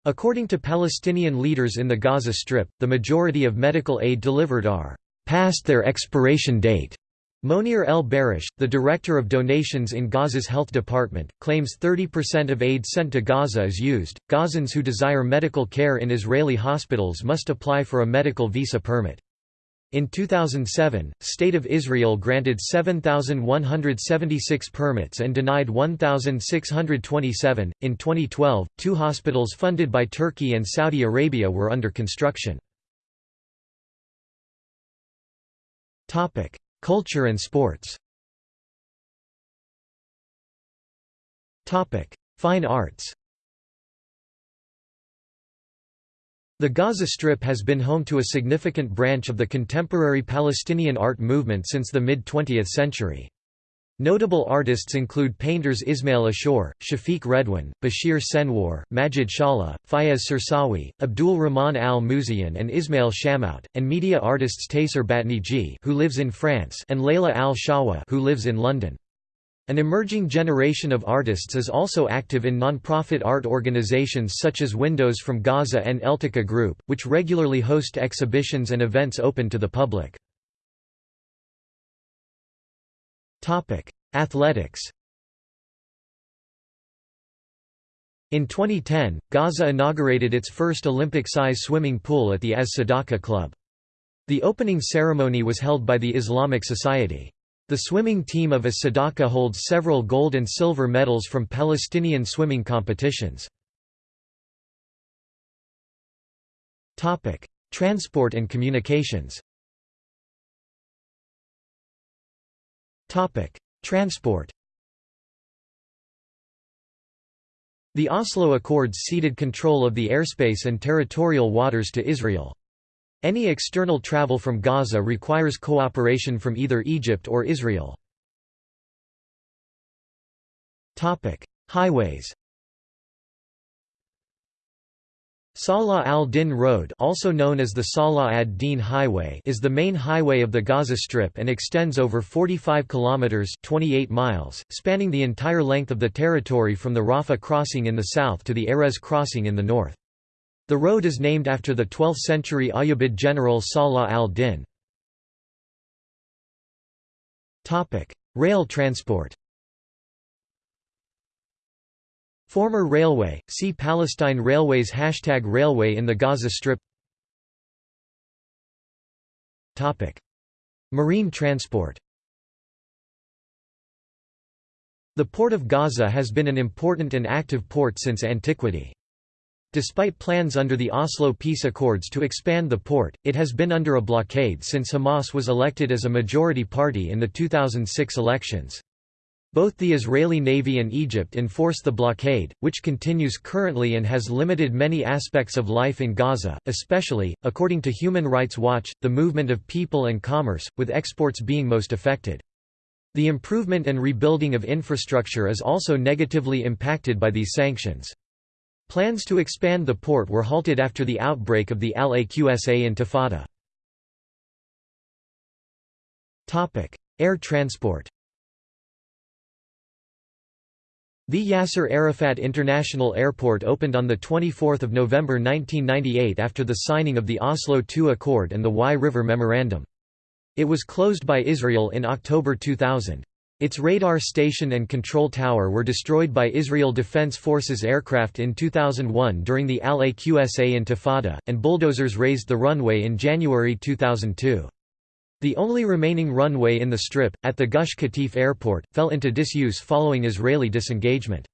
According to Palestinian leaders in the Gaza Strip, the majority of medical aid delivered are past their expiration date. Monir El Barish, the director of donations in Gaza's health department, claims 30% of aid sent to Gaza is used. Gazans who desire medical care in Israeli hospitals must apply for a medical visa permit. In 2007, State of Israel granted 7,176 permits and denied 1,627. In 2012, two hospitals funded by Turkey and Saudi Arabia were under construction. Topic: Culture and sports. Topic: Fine arts. The Gaza Strip has been home to a significant branch of the contemporary Palestinian art movement since the mid-20th century. Notable artists include painters Ismail Ashur, Shafiq Redwan, Bashir Senwar, Majid Shala, Fayez Sirsawi, Abdul Rahman al-Muzayan and Ismail Shamout, and media artists Taysir Batniji who lives in France and Layla al-Shawa who lives in London. An emerging generation of artists is also active in non-profit art organizations such as Windows from Gaza and Eltiqa Group, which regularly host exhibitions and events open to the public. Athletics In 2010, Gaza inaugurated its first Olympic-size swimming pool at the Az Sadaqa Club. The opening ceremony was held by the Islamic Society. The swimming team of as Sadaqa holds several gold and silver medals from Palestinian swimming competitions. Transport and communications Transport The Oslo Accords ceded control of the airspace and territorial waters to Israel. Any external travel from Gaza requires cooperation from either Egypt or Israel. Highways Salah al-Din Road also known as the Salah ad-Din Highway is the main highway of the Gaza Strip and extends over 45 kilometers 28 miles, spanning the entire length of the territory from the Rafah crossing in the south to the Erez crossing in the north. The road is named after the 12th-century Ayyubid general Salah al-Din. Rail transport Former railway, see Palestine Railways Hashtag Railway in the Gaza Strip Marine transport The Port of Gaza has been an important and active port since antiquity. Despite plans under the Oslo Peace Accords to expand the port, it has been under a blockade since Hamas was elected as a majority party in the 2006 elections. Both the Israeli Navy and Egypt enforce the blockade, which continues currently and has limited many aspects of life in Gaza, especially, according to Human Rights Watch, the movement of people and commerce, with exports being most affected. The improvement and rebuilding of infrastructure is also negatively impacted by these sanctions. Plans to expand the port were halted after the outbreak of the Al-Aqsa Intifada. Air transport The Yasser Arafat International Airport opened on 24 November 1998 after the signing of the Oslo II Accord and the Wye River Memorandum. It was closed by Israel in October 2000. Its radar station and control tower were destroyed by Israel Defense Forces aircraft in 2001 during the Al-Aqsa Intifada, and bulldozers razed the runway in January 2002. The only remaining runway in the Strip, at the Gush Katif Airport, fell into disuse following Israeli disengagement.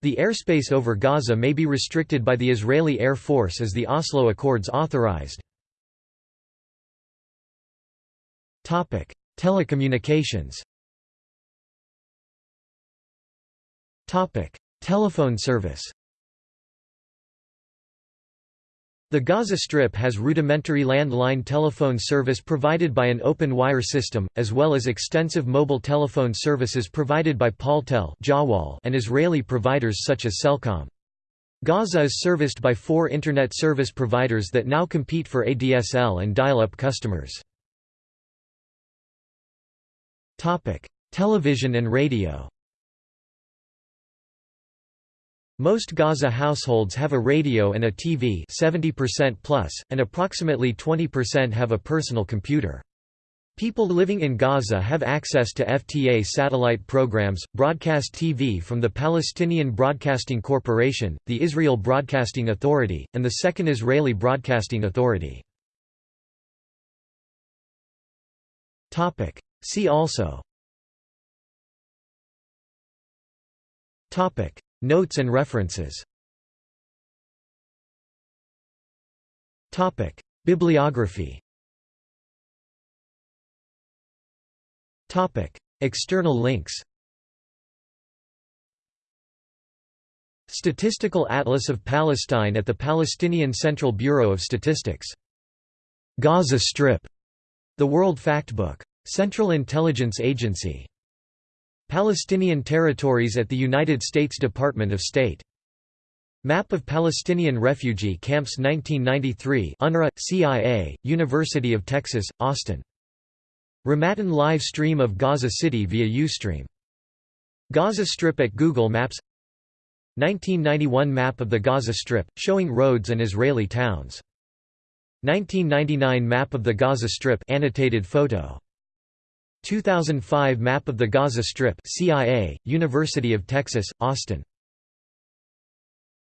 The airspace over Gaza may be restricted by the Israeli Air Force as the Oslo Accords authorized. Telecommunications Topic: Telephone service. The Gaza Strip has rudimentary landline telephone service provided by an open wire system, as well as extensive mobile telephone services provided by Paltel and Israeli providers such as Cellcom. Gaza is serviced by four Internet service providers that now compete for ADSL and dial-up customers. Television and radio most Gaza households have a radio and a TV 70% plus, and approximately 20% have a personal computer. People living in Gaza have access to FTA satellite programs, broadcast TV from the Palestinian Broadcasting Corporation, the Israel Broadcasting Authority, and the Second Israeli Broadcasting Authority. See also Notes and references Bibliography External links Statistical Atlas of Palestine at the Palestinian Central Bureau of Statistics. Gaza Strip. The World Factbook. Central Intelligence Agency. Palestinian territories at the United States Department of State. Map of Palestinian refugee camps 1993 UNRWA, CIA, University of Texas, Austin. Ramadan live stream of Gaza City via Ustream. Gaza Strip at Google Maps 1991 map of the Gaza Strip, showing roads and Israeli towns. 1999 map of the Gaza Strip annotated photo 2005 Map of the Gaza Strip CIA, University of Texas, Austin